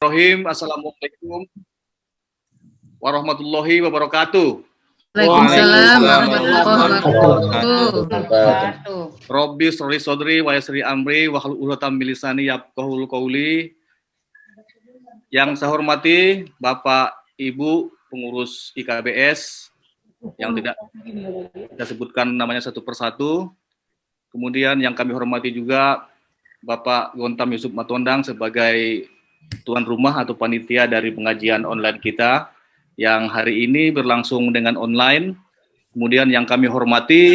Bismillahirrahmanirrahim. Assalamualaikum warahmatullahi wabarakatuh. Waalaikumsalam warahmatullahi wabarakatuh. Robbi sholli sodri wa yasri amri wa hlul uqdatam min lisani yafqahul qawli. Yang saya hormati Bapak Ibu pengurus IKBS yang tidak kita sebutkan namanya satu persatu. Kemudian yang kami hormati juga Bapak Gontam Yusuf Matondang sebagai tuan rumah atau panitia dari pengajian online kita yang hari ini berlangsung dengan online. Kemudian yang kami hormati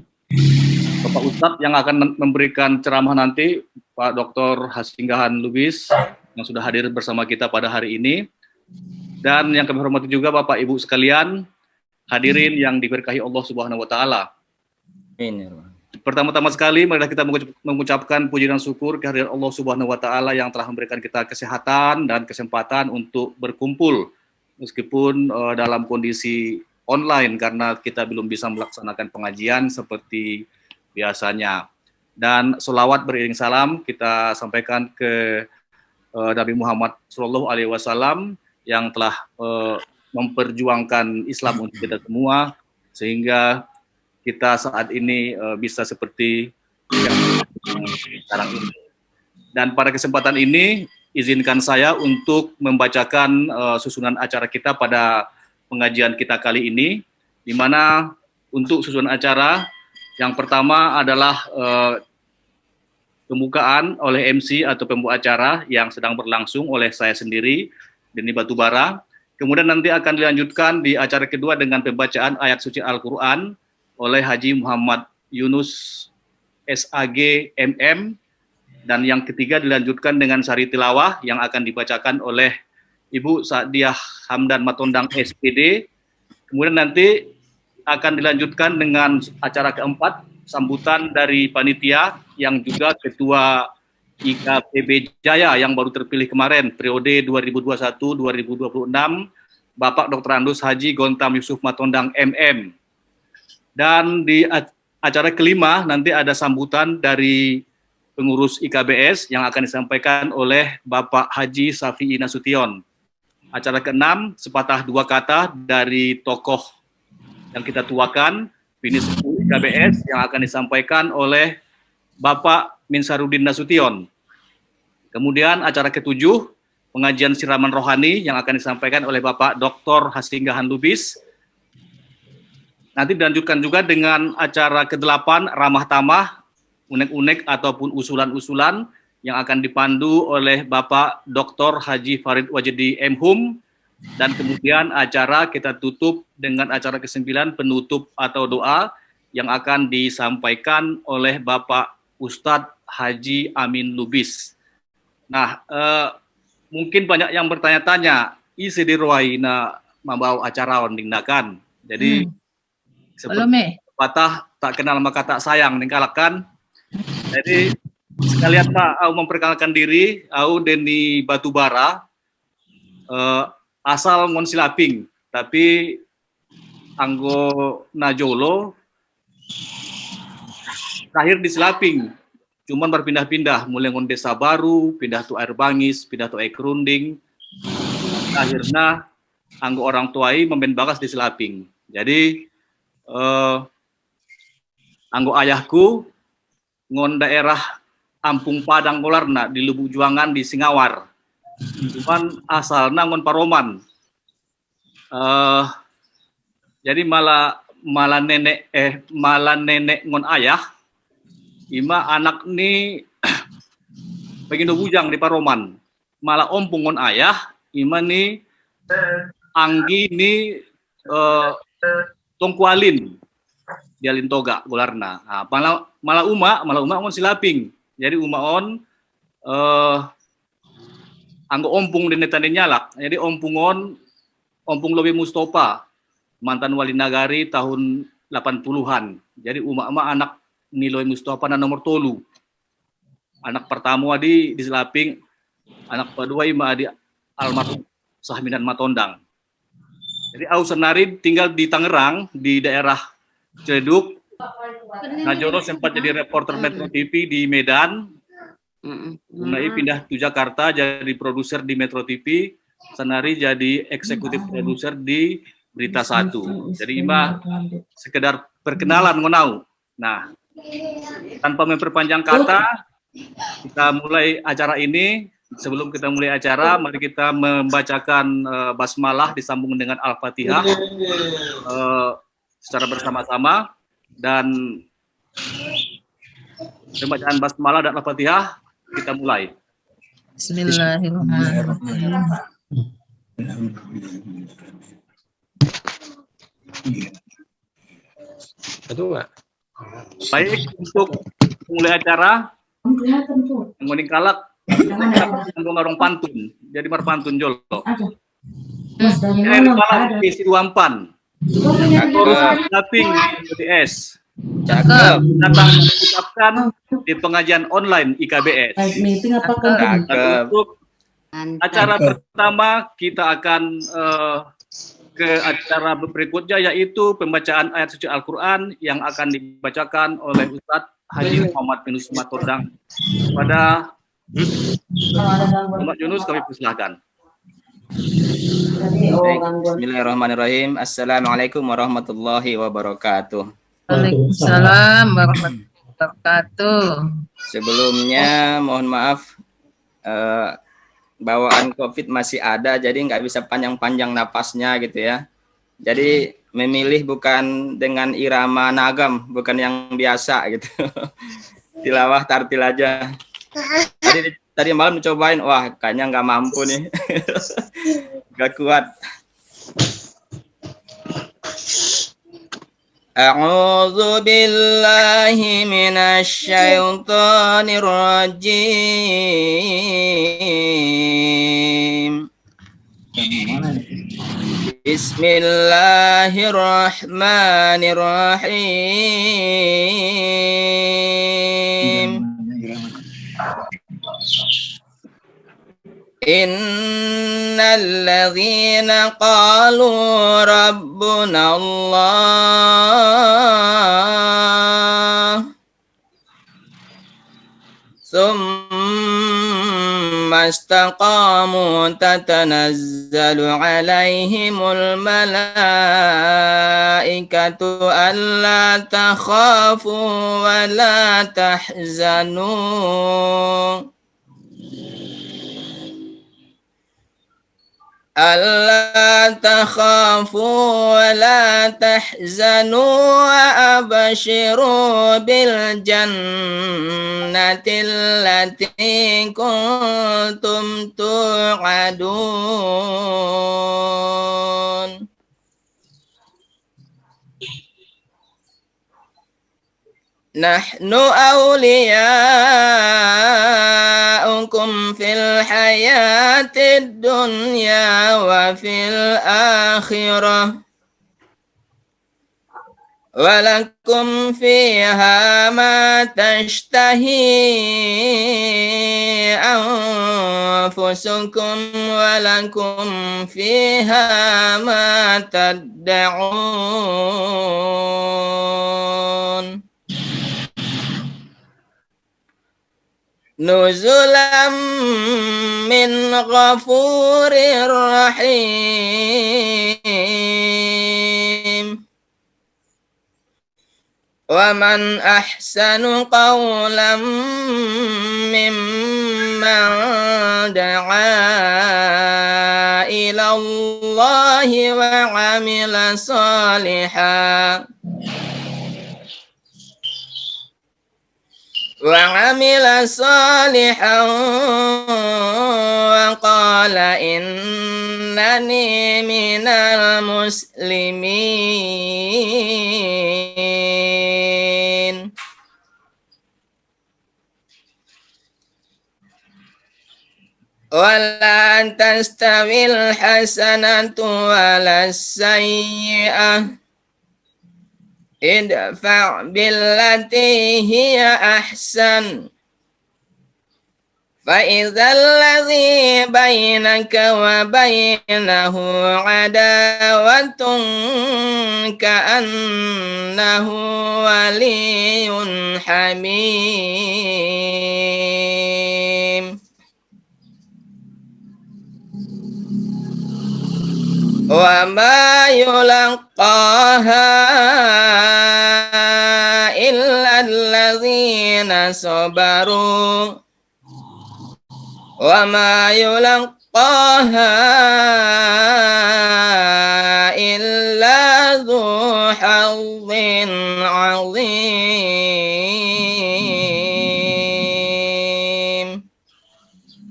Bapak Ustadz yang akan memberikan ceramah nanti Pak Dr. Hasinggahan Lubis yang sudah hadir bersama kita pada hari ini. Dan yang kami hormati juga Bapak Ibu sekalian hadirin yang diberkahi Allah Subhanahu wa taala. Amin. Pertama-tama sekali mari kita mengucapkan puji dan syukur kehadiran Allah Subhanahu wa taala yang telah memberikan kita kesehatan dan kesempatan untuk berkumpul meskipun uh, dalam kondisi online karena kita belum bisa melaksanakan pengajian seperti biasanya. Dan selawat beriring salam kita sampaikan ke uh, Nabi Muhammad Shallallahu Alaihi Wasallam yang telah uh, memperjuangkan Islam untuk kita semua sehingga kita saat ini uh, bisa seperti yang sekarang ini. Dan pada kesempatan ini izinkan saya untuk membacakan uh, susunan acara kita pada pengajian kita kali ini, di mana untuk susunan acara yang pertama adalah uh, pembukaan oleh MC atau pembuka acara yang sedang berlangsung oleh saya sendiri, Deni Batubara. Kemudian nanti akan dilanjutkan di acara kedua dengan pembacaan ayat suci Al-Quran oleh Haji Muhammad Yunus SAG MM dan yang ketiga dilanjutkan dengan sari tilawah yang akan dibacakan oleh Ibu Sa'diah Hamdan Matondang SPD. Kemudian nanti akan dilanjutkan dengan acara keempat, sambutan dari panitia yang juga ketua IKPB Jaya yang baru terpilih kemarin, periode 2021-2026, Bapak Dr. Andus Haji Gontam Yusuf Matondang MM. Dan di acara kelima nanti ada sambutan dari pengurus IKBS yang akan disampaikan oleh Bapak Haji Safi'i Nasution. Acara keenam, sepatah dua kata dari tokoh yang kita tuakan, Bini Suku IKBS yang akan disampaikan oleh Bapak Minsarudin Nasution. Kemudian acara ketujuh, pengajian siraman rohani yang akan disampaikan oleh Bapak Dr. Hasinggahan Lubis. Nanti dilanjutkan juga dengan acara ke-8, Ramah Tamah, unek-unek ataupun usulan-usulan yang akan dipandu oleh Bapak Dr. Haji Farid Wajidi M. Hum dan kemudian acara kita tutup dengan acara ke-9 penutup atau doa yang akan disampaikan oleh Bapak Ustadz Haji Amin Lubis. Nah, eh, mungkin banyak yang bertanya-tanya, isi di ruaina membawa acara ondingnakan. Jadi, hmm. Seperti patah tak kenal maka tak sayang, ningkalakan jadi sekalian Pak, aku memperkenalkan diri, aku Deni Batubara, uh, asal Monsilaping, tapi anggo Najolo, terakhir di Silaping, cuman berpindah-pindah, mulai ngon desa baru, pindah tuh air bangis, pindah tuh air kerunding, akhirnya anggo orang tuai memben bagas di Silaping. Jadi, uh, anggo ayahku ngon daerah Ampung Padang Kolarna di Lubuk Juangan di Singawar. Cuman asalnya ngon Paroman. Uh, jadi malah malah nenek eh malah nenek ngon ayah ima anak ni bagindo bujang di Paroman. Malah ompung ngon ayah ima ni anggi ni uh, tongkualin. Di Alintoga Golarna. Nah, malah malah uma malah uma on silaping. Jadi uma on eh anggo ompung di netan nyalak. Jadi ompungon ompung lebih Mustafa mantan wali nagari tahun 80-an jadi uma uma anak Niloy Mustafa na nomor tolu. Anak pertama di di Selaping anak kedua ima di almarhum Sahminan Matondang jadi au senari tinggal di Tangerang di daerah Ciledug Najoro sempat jadi reporter Metro TV di Medan. Unai pindah ke Jakarta jadi produser di Metro TV, Sanari jadi eksekutif produser di Berita Satu. Jadi Ima sekedar perkenalan ngonau. Nah, tanpa memperpanjang kata, kita mulai acara ini. Sebelum kita mulai acara, mari kita membacakan uh, basmalah disambung dengan Al-Fatihah uh, secara bersama-sama dan pembacaan basmalah dan Al-Fatihah kita mulai. Bismillahirrahmanirrahim. Kedua. Baik, untuk mulai acara, menguning kalak, orang pantun, jadi mar pantun jolo. Ini malam isi duampan. Tapi es. Cakep. Datang mengucapkan di pengajian online IKBS. Untuk acara pertama kita akan uh, ke acara berikutnya yaitu pembacaan ayat suci Al-Quran yang akan dibacakan oleh Ustadz Haji Muhammad Yunus Matodang pada Muhammad Yunus kami persilahkan. Bismillahirrahmanirrahim. Assalamualaikum warahmatullahi wabarakatuh. Waalaikumsalam warahmatullahi wabarakatuh. Sebelumnya mohon maaf uh, bawaan COVID masih ada, jadi nggak bisa panjang-panjang napasnya gitu ya. Jadi memilih bukan dengan irama nagam, bukan yang biasa gitu. Tilawah tartil aja Tadi tadi malam cobain, wah kayaknya nggak mampu nih, nggak kuat. أعوذ بالله من الشيطان الرجيم بسم الله الرحمن الرحيم إن الذين قالوا ربنا الله ثم استقاموا تتنزل عليهم الملائكة ألا تخافوا ولا تحزنوا ألا تخافوا ولا تحزنوا وأبشروا بالجنة التي كنتم توعدون نحن أولياؤكم في الحياة الدنيا وفي الآخرة. ولكم فيها ما تشتهي أنفسكم ولكم فيها ما تدعون. نزلا من غفور رحيم. ومن أحسن قولا ممن دعا إلى الله وعمل صالحا. وعمل صالحا وقال إنني من المسلمين ولا تستوي الحسنة ولا السيئة ادفع بالتي هي أحسن فإذا الذي بينك وبينه عداوة كأنه ولي حميم wa ma yulqaha illa alladzina sabaru. Wa ma yulqaha illa dzu hazzin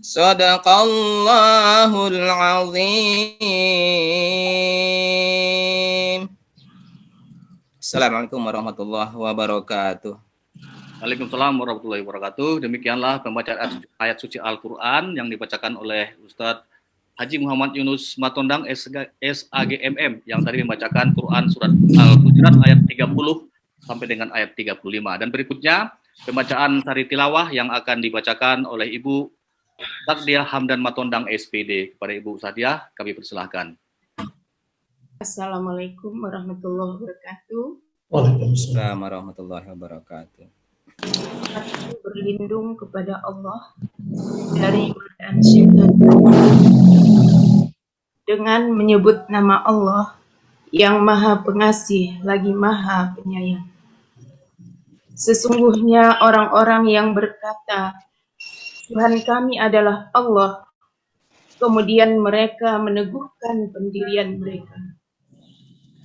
sadaqallahul 'azim. Assalamualaikum warahmatullahi wabarakatuh. Waalaikumsalam warahmatullahi wabarakatuh. Demikianlah pembacaan ayat suci Al-Quran yang dibacakan oleh Ustadz Haji Muhammad Yunus Matondang SAGMM yang tadi membacakan Quran surat Al-Hujurat ayat 30 sampai dengan ayat 35. Dan berikutnya pembacaan sari tilawah yang akan dibacakan oleh Ibu Takdiah Hamdan Matondang SPD. Kepada Ibu Sadiah kami persilahkan. Assalamualaikum warahmatullahi wabarakatuh. Waalaikumsalam warahmatullahi wabarakatuh. Aku berlindung kepada Allah dari godaan syaitan dengan menyebut nama Allah yang maha pengasih lagi maha penyayang. Sesungguhnya orang-orang yang berkata, Tuhan kami adalah Allah, kemudian mereka meneguhkan pendirian mereka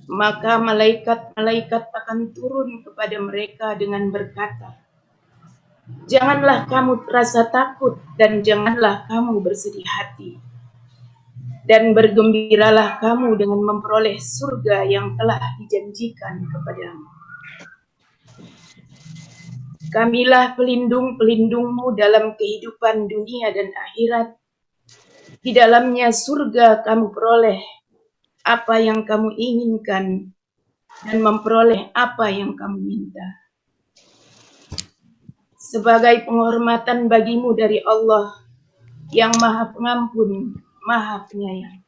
maka malaikat-malaikat akan turun kepada mereka dengan berkata, Janganlah kamu rasa takut dan janganlah kamu bersedih hati. Dan bergembiralah kamu dengan memperoleh surga yang telah dijanjikan kepadamu. Kamilah pelindung-pelindungmu dalam kehidupan dunia dan akhirat. Di dalamnya surga kamu peroleh apa yang kamu inginkan dan memperoleh apa yang kamu minta. Sebagai penghormatan bagimu dari Allah yang maha pengampun, maha penyayang.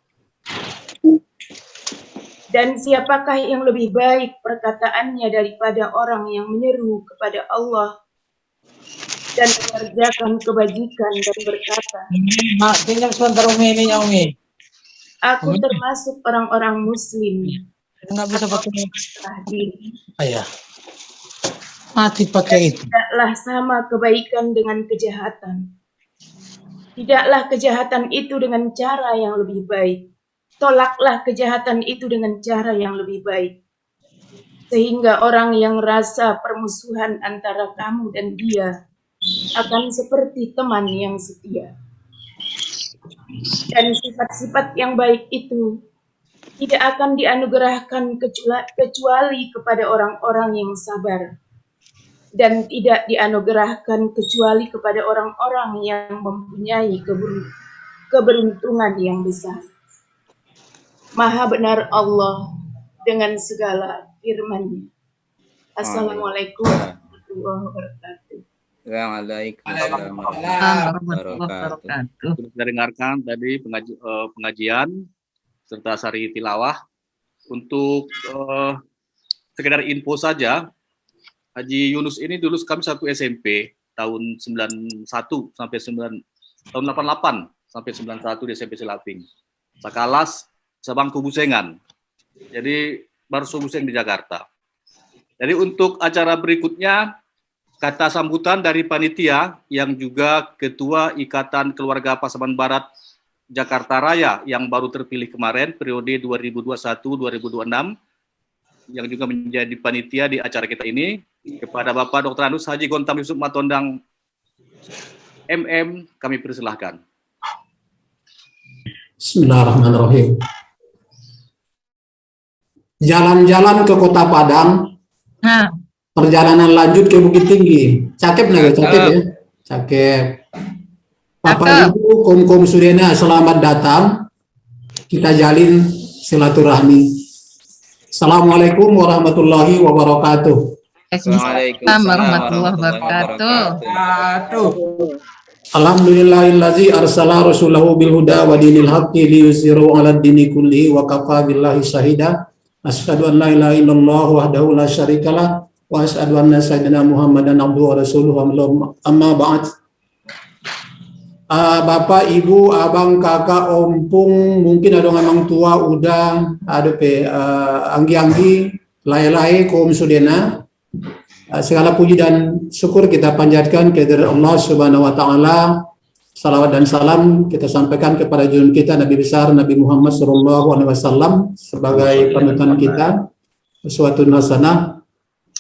Dan siapakah yang lebih baik perkataannya daripada orang yang menyeru kepada Allah dan mengerjakan kebajikan dan berkata, Mak, tinggal sebentar Umi ini Umi. Aku termasuk orang-orang muslim. Nggak bisa pakai Telah diri. ayah. Mati pakai itu. Tidaklah sama kebaikan dengan kejahatan. Tidaklah kejahatan itu dengan cara yang lebih baik. Tolaklah kejahatan itu dengan cara yang lebih baik. Sehingga orang yang rasa permusuhan antara kamu dan dia akan seperti teman yang setia. Dan sifat-sifat yang baik itu tidak akan dianugerahkan kecua- kecuali kepada orang-orang yang sabar dan tidak dianugerahkan kecuali kepada orang-orang yang mempunyai keber- keberuntungan yang besar. Maha benar Allah dengan segala firman-Nya. Assalamualaikum warahmatullahi wabarakatuh. Waalaikumsalam warahmatullahi. Sudah dengarkan tadi pengaji, eh, pengajian serta sari tilawah. Untuk eh, sekedar info saja, Haji Yunus ini dulu kami satu SMP tahun 91 sampai 9 tahun 88 sampai 91 di SMP Selaping. Sakalas sebangku busengan. Jadi baru buseng di Jakarta. Jadi untuk acara berikutnya kata sambutan dari panitia yang juga ketua Ikatan Keluarga Pasaman Barat Jakarta Raya yang baru terpilih kemarin periode 2021-2026 yang juga menjadi panitia di acara kita ini kepada Bapak Dr. Anus Haji Gontam Yusuf Matondang MM kami persilahkan. Bismillahirrahmanirrahim. Jalan-jalan ke Kota Padang, Nah, perjalanan lanjut ke Bukit Tinggi. Cakep nggak? Cakep ya? Cakep. Bapak Ibu, Kom-Kom Surena, selamat datang. Kita jalin silaturahmi. Assalamualaikum warahmatullahi wabarakatuh. Waalaikumsalam warahmatullahi wabarakatuh. Alhamdulillahillazi arsala rasulahu bil huda wa dinil haqqi liyuzhiru 'ala dini kullihi wa kafa billahi syahida. Asyhadu an la ilaha illallah wahdahu la syarikalah wa asyhadu anna sayyidina Muhammadan abduhu wa rasuluhu amma ba'd. uh, bapak, ibu, abang, kakak, ompung, mungkin ada orang tua udah ada pe uh, anggi-anggi, lai-lai, kaum sudena. Uh, segala puji dan syukur kita panjatkan kepada Allah Subhanahu wa taala. Salawat dan salam kita sampaikan kepada junjungan kita Nabi besar Nabi Muhammad sallallahu alaihi wasallam sebagai panutan kita suatu hasanah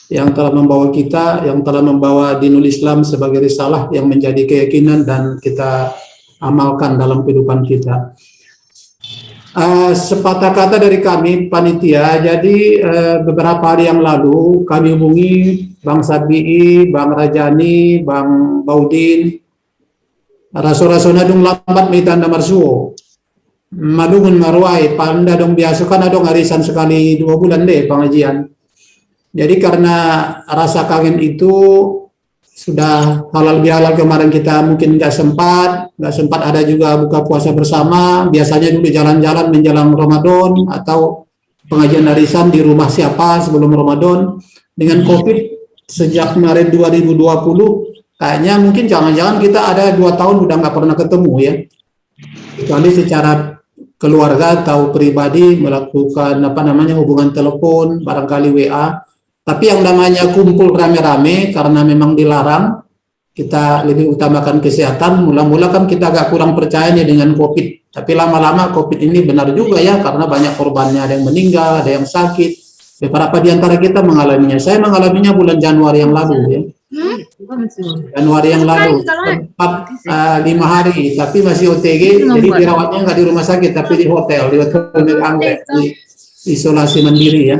yang telah membawa kita, yang telah membawa dinul Islam sebagai risalah yang menjadi keyakinan dan kita amalkan dalam kehidupan kita. Uh, sepatah kata dari kami panitia, jadi uh, beberapa hari yang lalu kami hubungi Bang Sabi'i, Bang Rajani, Bang Baudin, rasul-rasul nadung lambat mitanda marsuo. Madungun marwai, panda dong biasa kan adong arisan sekali dua bulan deh pengajian jadi karena rasa kangen itu sudah halal bihalal kemarin kita mungkin nggak sempat, nggak sempat ada juga buka puasa bersama. Biasanya dulu jalan-jalan menjelang Ramadan atau pengajian arisan di rumah siapa sebelum Ramadan. Dengan COVID sejak kemarin 2020, kayaknya mungkin jangan-jangan kita ada dua tahun udah nggak pernah ketemu ya. Kecuali secara keluarga atau pribadi melakukan apa namanya hubungan telepon, barangkali WA tapi yang namanya kumpul rame-rame karena memang dilarang, kita lebih utamakan kesehatan. Mula-mula kan kita agak kurang percayanya dengan COVID. Tapi lama-lama COVID ini benar juga ya, karena banyak korbannya. Ada yang meninggal, ada yang sakit. Beberapa di antara kita mengalaminya. Saya mengalaminya bulan Januari yang lalu ya. Januari yang lalu, empat uh, lima hari, tapi masih OTG, jadi dirawatnya nggak di rumah sakit, tapi di hotel, di hotel anggrek, di isolasi mandiri ya.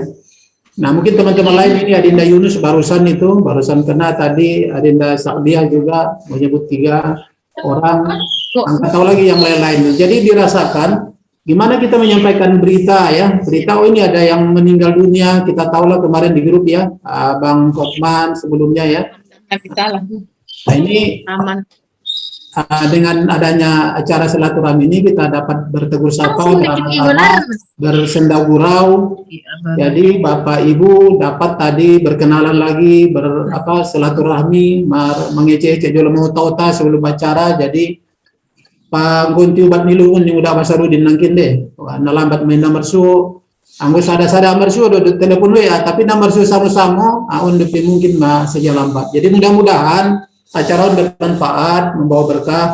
Nah mungkin teman-teman lain ini Adinda Yunus barusan itu, barusan kena tadi Adinda Sakdiah juga menyebut tiga orang, angkat tahu lagi yang lain-lain. Jadi dirasakan gimana kita menyampaikan berita ya, berita oh ini ada yang meninggal dunia, kita tahu lah kemarin di grup ya, Bang Kopman sebelumnya ya. Nah ini aman uh, dengan adanya acara silaturahmi ini kita dapat bertegur sapa bersenda gurau. Iya, Jadi Bapak Ibu dapat tadi berkenalan lagi ber apa silaturahmi mengece-ece jual mau tauta sebelum acara. Jadi Pak Gunti ubat nilungun yang udah Basarudin nangkin deh. Wah, lambat main nomor su Anggo sada-sada nomor su do telepon ya, tapi nomor su sama-sama, aun mungkin mah saja lambat. Jadi mudah-mudahan acara bermanfaat, membawa berkah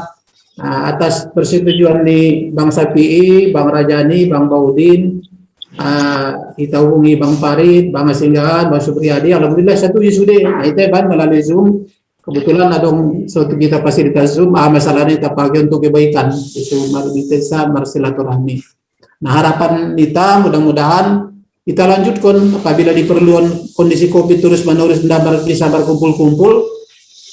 nah, atas persetujuan di Bang Sapi, Bang Rajani, Bang Baudin, uh, kita hubungi Bang Farid, Bang Asinggahan, Bang Supriyadi, Alhamdulillah satu sudah, nah, itu ban melalui Zoom, kebetulan ada suatu kita fasilitas Zoom, ah, masalahnya kita pakai untuk kebaikan, itu marubitesa, marsilaturahmi. Nah harapan kita mudah-mudahan kita lanjutkan. Apabila diperlukan kondisi COVID terus menerus bisa berkumpul-kumpul,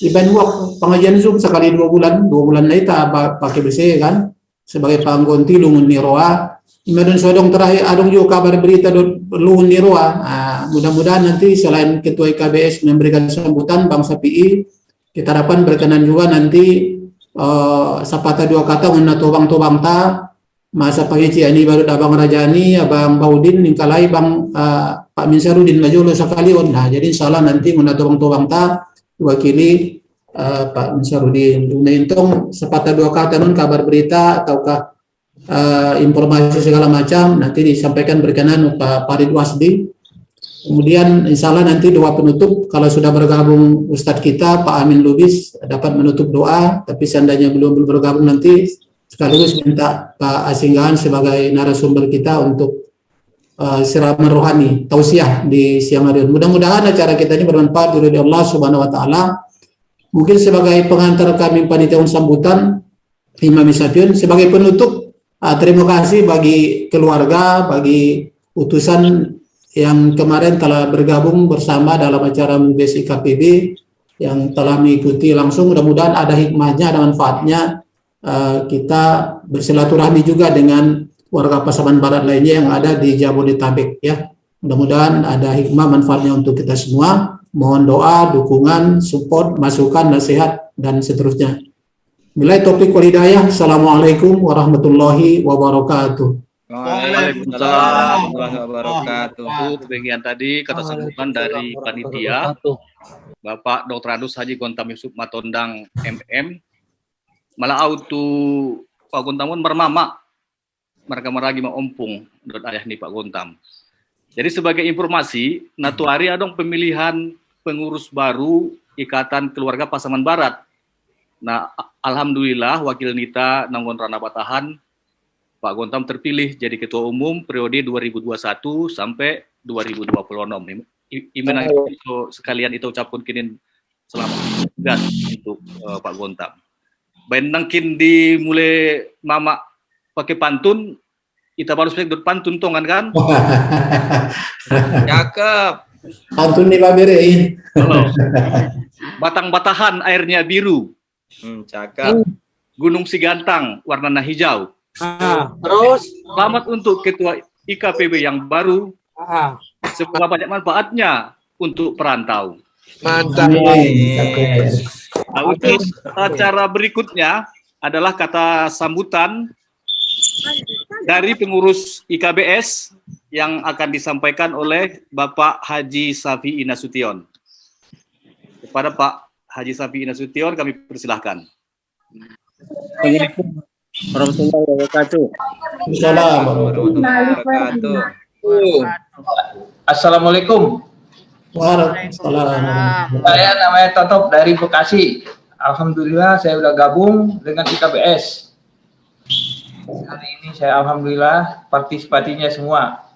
Iban wak pengajian Zoom sekali dua bulan, dua bulan tak pakai BC kan sebagai panggonti lungun ni roa. Imadun sodong terakhir adong juga kabar berita lungun ni roa. Nah, mudah-mudahan nanti selain ketua IKBS memberikan sambutan Bang Sapi, kita harapkan berkenan juga nanti uh, sapata dua kata untuk tobang tobang ta masa pagi ini baru abang Rajani, abang Baudin, ningkalai bang uh, Pak Minsarudin Majolo sekali nah jadi insyaallah nanti untuk tobang tobang ta wakili uh, Pak Minsarudin. Untung sepatah dua kata non kabar berita ataukah uh, informasi segala macam nanti disampaikan berkenan Pak Farid Wasdi. Kemudian insya Allah nanti doa penutup kalau sudah bergabung Ustadz kita Pak Amin Lubis dapat menutup doa tapi seandainya belum bergabung nanti sekaligus minta Pak Asinggahan sebagai narasumber kita untuk uh, siraman rohani, tausiah di siang hari. Mudah-mudahan acara kita ini bermanfaat dari Allah Subhanahu wa taala. Mungkin sebagai pengantar kami panitia sambutan Imam Isafiun sebagai penutup uh, terima kasih bagi keluarga, bagi utusan yang kemarin telah bergabung bersama dalam acara MUBES IKPB yang telah mengikuti langsung mudah-mudahan ada hikmahnya, ada manfaatnya uh, kita bersilaturahmi juga dengan warga Pasaman Barat lainnya yang ada di Jabodetabek ya. Mudah-mudahan ada hikmah manfaatnya untuk kita semua. Mohon doa, dukungan, support, masukan, nasihat, dan seterusnya. Nilai topik walidayah. Assalamualaikum warahmatullahi wabarakatuh. Waalaikumsalam warahmatullahi wabarakatuh. Bagian tadi kata sambutan dari panitia Bapak Dr. Adus Haji Gontam Yusuf Matondang MM malah auto Pak Gontam pun mermama mereka meragi ompung dot ayah nih Pak Gontam. Jadi sebagai informasi, natuari ada pemilihan pengurus baru Ikatan Keluarga Pasaman Barat. Nah, alhamdulillah wakil Nita Nanggon Rana Batahan Pak Gontam terpilih jadi ketua umum periode 2021 sampai 2026. Imen itu sekalian itu ucapkan kini selamat tugas untuk uh, Pak Gontam. Baik nangkin dimulai mama pakai pantun, kita baru spek pantun tongan kan? Cakep. Pantun nih Pak Bere. Batang-batahan airnya biru. Hmm, cakep. Gunung Sigantang warnanya hijau. Ah, terus? Selamat untuk Ketua IKPB yang baru. Ah, Semoga banyak manfaatnya untuk perantau. Mantap. Nah, untuk acara berikutnya adalah kata sambutan dari pengurus IKBS yang akan disampaikan oleh Bapak Haji Safi Inasution. Kepada Pak Haji Safi Inasution kami persilahkan. Assalamualaikum warahmatullahi wabarakatuh. Salam. Warahmatullahi wabarakatuh. Assalamualaikum. Waalaikumsalam. Saya namanya Totop dari Bekasi. Alhamdulillah saya udah gabung dengan IKBS. Hari ini saya alhamdulillah partisipasinya semua.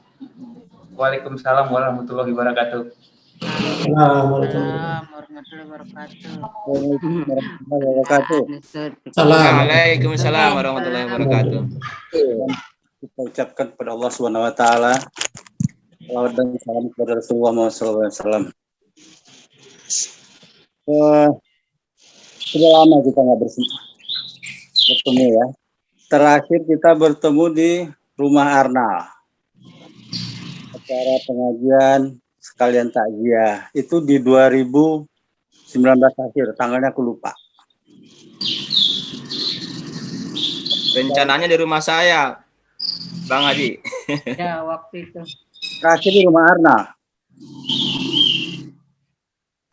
Waalaikumsalam warahmatullahi wabarakatuh. Assalamualaikum. Assalamualaikum warahmatullahi wabarakatuh. Salam. Waalaikumsalam warahmatullahi wabarakatuh. Kita ucapkan kepada Allah Subhanahu wa taala salawat dan salam kepada Rasulullah Muhammad SAW. Eh, sudah lama kita nggak bersama bertemu ya. Terakhir kita bertemu di rumah Arnal. Acara pengajian sekalian takziah itu di 2019 akhir, tanggalnya aku lupa. Rencananya di rumah saya, Bang Haji. ya waktu itu. Terakhir di rumah Arna.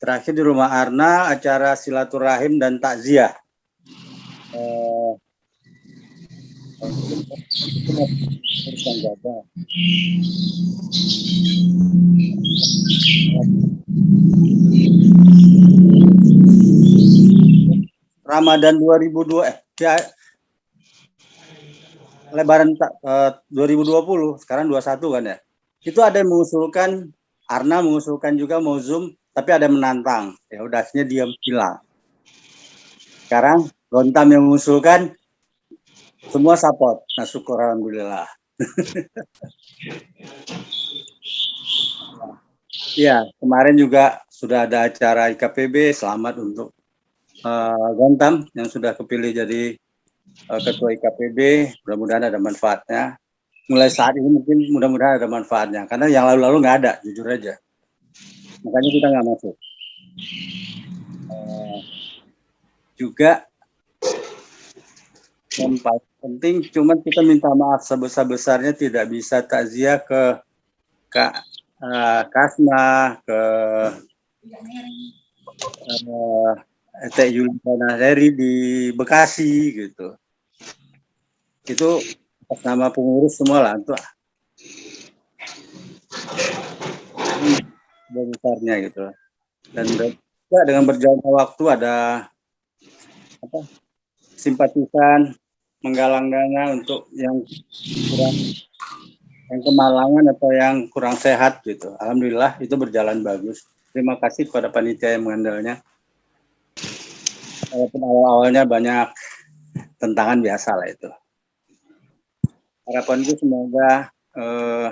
Terakhir di rumah Arna acara silaturahim dan takziah. Eh, Ramadan 2002 eh ya, Lebaran eh, 2020 sekarang 21 kan ya. Itu ada yang mengusulkan Arna mengusulkan juga mau Zoom tapi ada yang menantang. Ya udah akhirnya diam hilang. Sekarang Gontam yang mengusulkan semua support. Nah, syukur alhamdulillah. Iya, kemarin juga sudah ada acara IKPB. Selamat untuk eh, Gontam yang sudah kepilih jadi eh, ketua IKPB. Mudah-mudahan ada manfaatnya. Mulai saat ini mungkin mudah-mudahan ada manfaatnya. Karena yang lalu-lalu nggak ada, jujur aja. Makanya kita nggak masuk. Eh, juga yang penting cuman kita minta maaf sebesar-besarnya tidak bisa takziah ke Kak eh, Kasma, ke eh, Teh Yuliana Heri di Bekasi gitu. Itu nama pengurus semua lah untuk besarnya gitu. Dan juga dengan berjalannya waktu ada apa simpatisan menggalang dana untuk yang kurang yang kemalangan atau yang kurang sehat gitu. Alhamdulillah itu berjalan bagus. Terima kasih kepada panitia yang mengandalnya. Walaupun awal-awalnya banyak tentangan biasa lah itu. Harapanku semoga eh,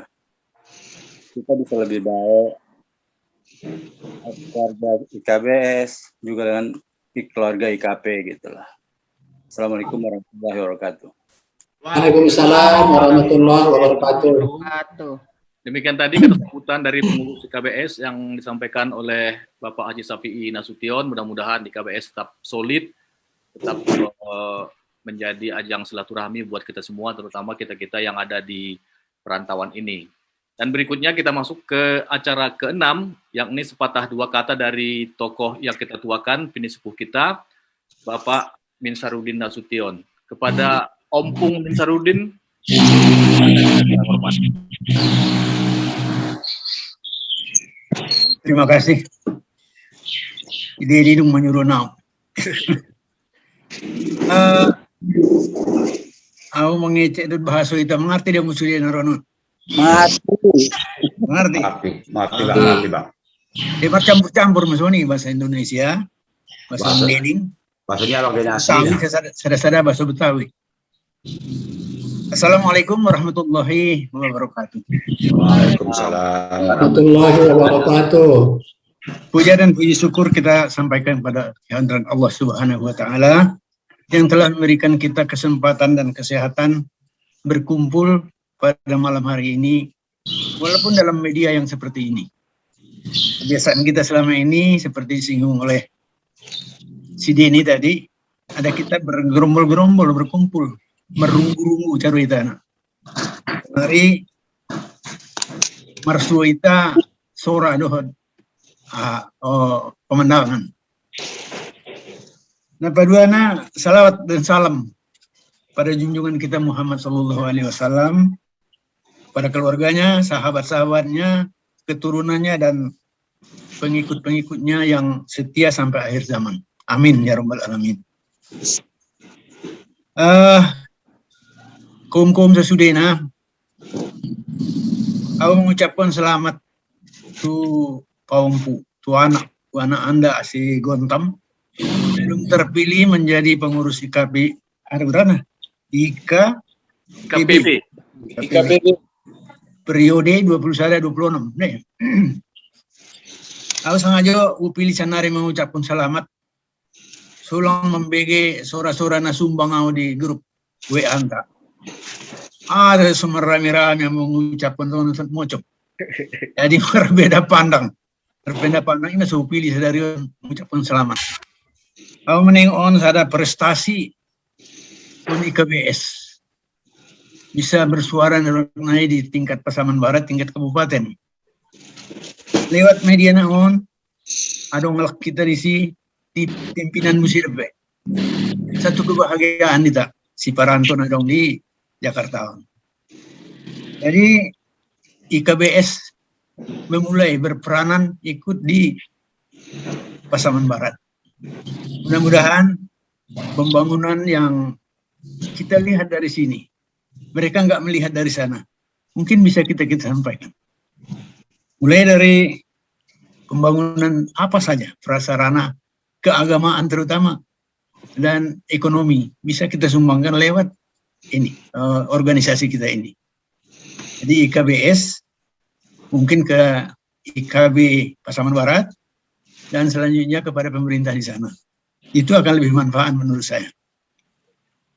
kita bisa lebih baik keluarga IKBS juga dengan keluarga IKP gitulah. Assalamualaikum warahmatullahi wabarakatuh. Waalaikumsalam warahmatullahi wabarakatuh. Demikian tadi kata sambutan dari pengurus KBS yang disampaikan oleh Bapak Haji Safi'i Nasution. Mudah-mudahan di KBS tetap solid, tetap eh, menjadi ajang silaturahmi buat kita semua, terutama kita-kita yang ada di perantauan ini. Dan berikutnya kita masuk ke acara keenam, yang ini sepatah dua kata dari tokoh yang kita tuakan, pini sepuh kita, Bapak Minsarudin Nasution. Kepada Ompung Minsarudin. Terima kasih. Ide hidung menyuruh nau. uh, aku mengecek itu bahasa itu mengerti dia musuh dia narono. Mati. Mengerti? Mati, mati bang, mati bang. Dia campur-campur mas ini bahasa Indonesia, bahasa Bahasa- Maksudnya organisasi. Bahasa Betawi. Assalamualaikum warahmatullahi wabarakatuh. Waalaikumsalam. Warahmatullahi wabarakatuh. Puja dan puji syukur kita sampaikan pada kehadiran Allah Subhanahu wa taala yang telah memberikan kita kesempatan dan kesehatan berkumpul pada malam hari ini walaupun dalam media yang seperti ini. Kebiasaan kita selama ini seperti disinggung oleh si Deni tadi, ada kita bergerombol-gerombol berkumpul, merunggu-runggu cari itu. Mari marsu ita sora dohon ah, oh, pemandangan. Nah, paduana salawat dan salam pada junjungan kita Muhammad Sallallahu Alaihi Wasallam, pada keluarganya, sahabat-sahabatnya, keturunannya dan pengikut-pengikutnya yang setia sampai akhir zaman. Amin ya rabbal alamin. Eh, kaum-kaum sesudena, aku mengucapkan selamat tu kaumku, tu anak, tu anak anda si Gontam belum terpilih menjadi pengurus IKB ada berapa? IKA KPB. IKPB periode 21 26 nih. Aku sengaja upilih sanari mengucapkan selamat sulang membege sora-sora nasumbang aku di grup WA anta. Ada semua rame-rame yang mengucapkan tuan mocok. Jadi berbeda pandang. Berbeda pandang ini saya pilih dari mengucapkan selamat. Aku menengok ada prestasi pun IKBS bisa bersuara naik di tingkat Pasaman Barat, tingkat kabupaten. Lewat media naon, ada ngelak kita di si di pimpinan musirbe. Satu kebahagiaan kita si Paranto dong di Jakarta. Jadi IKBS memulai berperanan ikut di Pasaman Barat. Mudah-mudahan pembangunan yang kita lihat dari sini, mereka nggak melihat dari sana. Mungkin bisa kita kita sampaikan. Mulai dari pembangunan apa saja, prasarana, keagamaan terutama, dan ekonomi bisa kita sumbangkan lewat ini eh, organisasi kita ini. Jadi IKBS mungkin ke IKB Pasaman Barat dan selanjutnya kepada pemerintah di sana. Itu akan lebih manfaat menurut saya.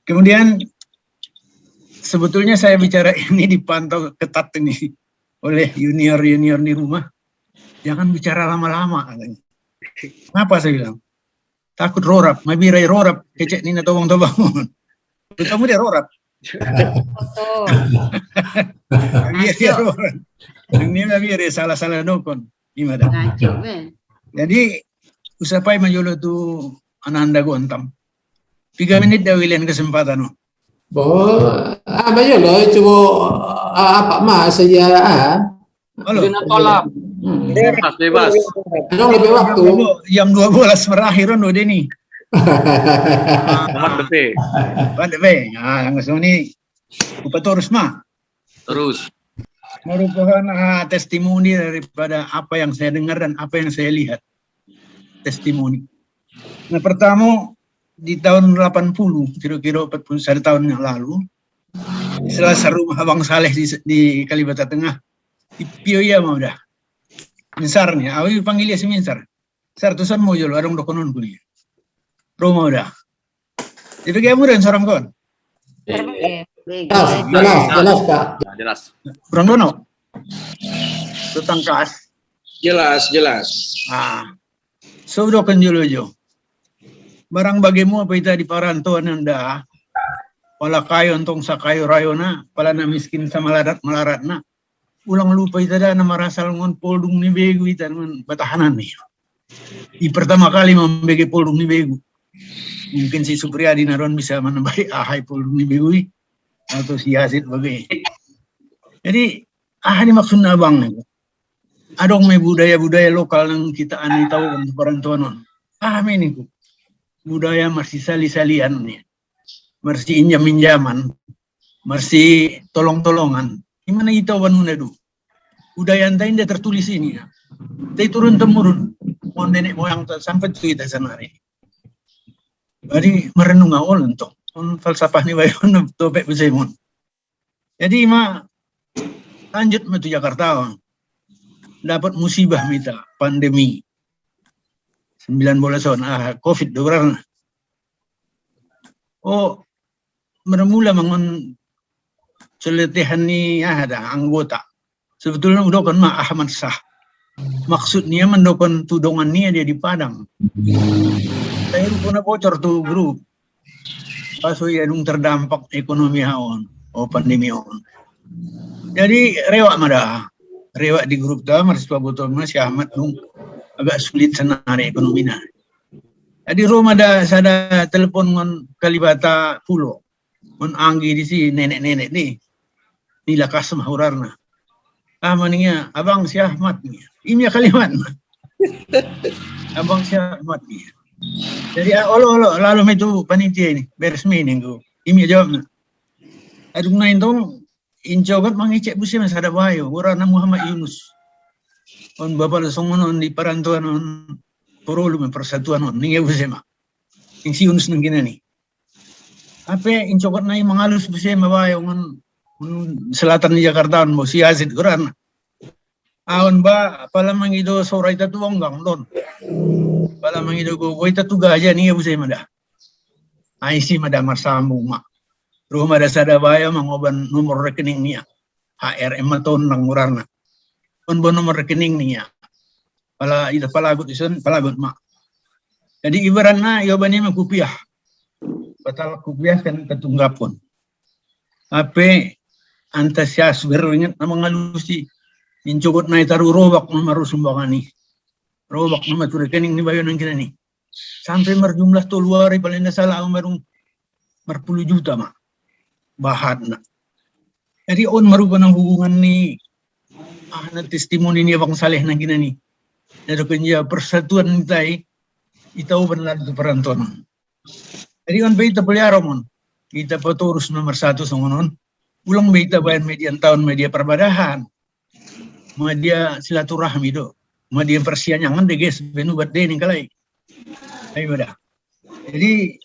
Kemudian sebetulnya saya bicara ini dipantau ketat ini oleh junior-junior di rumah. Jangan bicara lama-lama. Kenapa saya bilang? Takut rorap, mabirai rorap, kecek nina tobong tobong. Kamu dia rorap. Biar dia rorap. Ini mabirai salah-salah dokon. Gimana? Men. Jadi usapai majolo tu ananda gontam. Tiga menit dah wilian kesempatan. no. Oh, ah, banyak loh, coba ah, apa mas saja ah. Halo. kolab. Hmm. Bebas, bebas. Ada lebih waktu. Jam 12 berakhir no Deni. Hormat betul. Pandai be. Ah, langsung ni Upatorus mah Terus. merupakan ah, testimoni daripada apa yang saya dengar dan apa yang saya lihat. Testimoni. Nah, pertama di tahun 80, kira-kira 41 tahun yang lalu, di salah satu rumah Abang Saleh di, di Kalibata Tengah, di Pioya mau dah. Minsar nih, aku panggil dia si Minsar. Sar, tuh mau jual warung dokonon kuliah. Rumah udah. Jadi kayak mudah seorang kawan. Jelas, jelas, jelas Pak. Jelas. Kurang dono. Tentang kas. Jelas, jelas. Ah. So do kan julo jo. Barang bagimu apa ita di parantuan anda. Wala kayo entong sa kayo rayona, pala na miskin sa malarat malarat na. Ulang lupa ita da na marasal ngon poldung ni begu ita ngon batahanan ni. Di pertama kali membagi poldung ni begu. mungkin si Supriyadi naron bisa menambahi ahai pul mibigui atau si Yazid bagai. Jadi ah ini maksudnya abang nih. Adong may budaya-budaya lokal yang kita aneh tahu untuk perantauan non. Ah ini ku. Budaya masih sali-salian nih. Masih injam-injaman. Masih tolong-tolongan. Gimana kita wanuna du? Budaya anta ini tertulis ini ya. Tapi turun temurun. Mau nenek moyang sampai tuh kita senari. Jadi merenung awal untuk on falsafah ni bayon topek besemon. Jadi ma lanjut metu Jakarta dapat musibah mita pandemi 19 tahun ah covid dorang oh bermula mangun celetihan ni ah, ada anggota. Sebetulnya udah kan ma Ahmad Sah maksudnya mendokon tudongan ni dia di Padang. Saya pernah bocor tuh grup. Pas ya nung terdampak ekonomi haon oh pandemi haon. Jadi rewak mada. Rewak di grup dah mahasiswa botol mas Ahmad nung agak sulit senari ekonomi nah jadi rumah ada sada telepon ngon kalibata pulo. Ngon anggi di si nenek-nenek ni ni lakas mahurarna ah maningnya abang si Ahmad ni. Ini kalimat abang si Ahmad ni. Jadi ah, olo olo lalu itu panitia ini beresmi nih gue ini jawabnya aduh nain tong incobat mangicek busi mas ada bayo warna Muhammad Yunus. On bapak songonon di perantauan on porolu me persatuan on. Ninge busi mah yang si Yunus nang nih apa incobat naik mengalus busi ma bayo on on selatan Jakarta on bosi Yazid kurang Awan ba, pala mang itu soray tatuang gang don. Pala mang itu ko, koy tatuga aja nih ya busay mada. Ay si mada marsambung ma. Rumah ada sadabaya mangoban nomor rekening niya. HRM maton nang murarna. On ba nomor rekening niya. Pala ita palagot ison, palagot ma. Jadi ibarat na yoban niya magkupiah. Batal kupiah kan ketunggapon. Ape antasyas beringat na mga lusi Incugot na itaru robak na maru sumbangani. Robak na matu rekening ni bayo nang kina ni. Sampai merjumlah toluari paling nggak salah marung merpuluh juta mak. Bahat na. Jadi on marupa ng hubungan ni ah na testimoni ni abang saleh nang kina ni. Jadi kanya persatuan ni tay itaw benar itu perantuan. Jadi on baita pelihara mon. Kita peturus nomor satu songonon. Ulang baita bayan median tahun media perbadahan mga dia silaturahmi do mga dia persianyangan de guys benu bat ning kalai. Ay bada jadi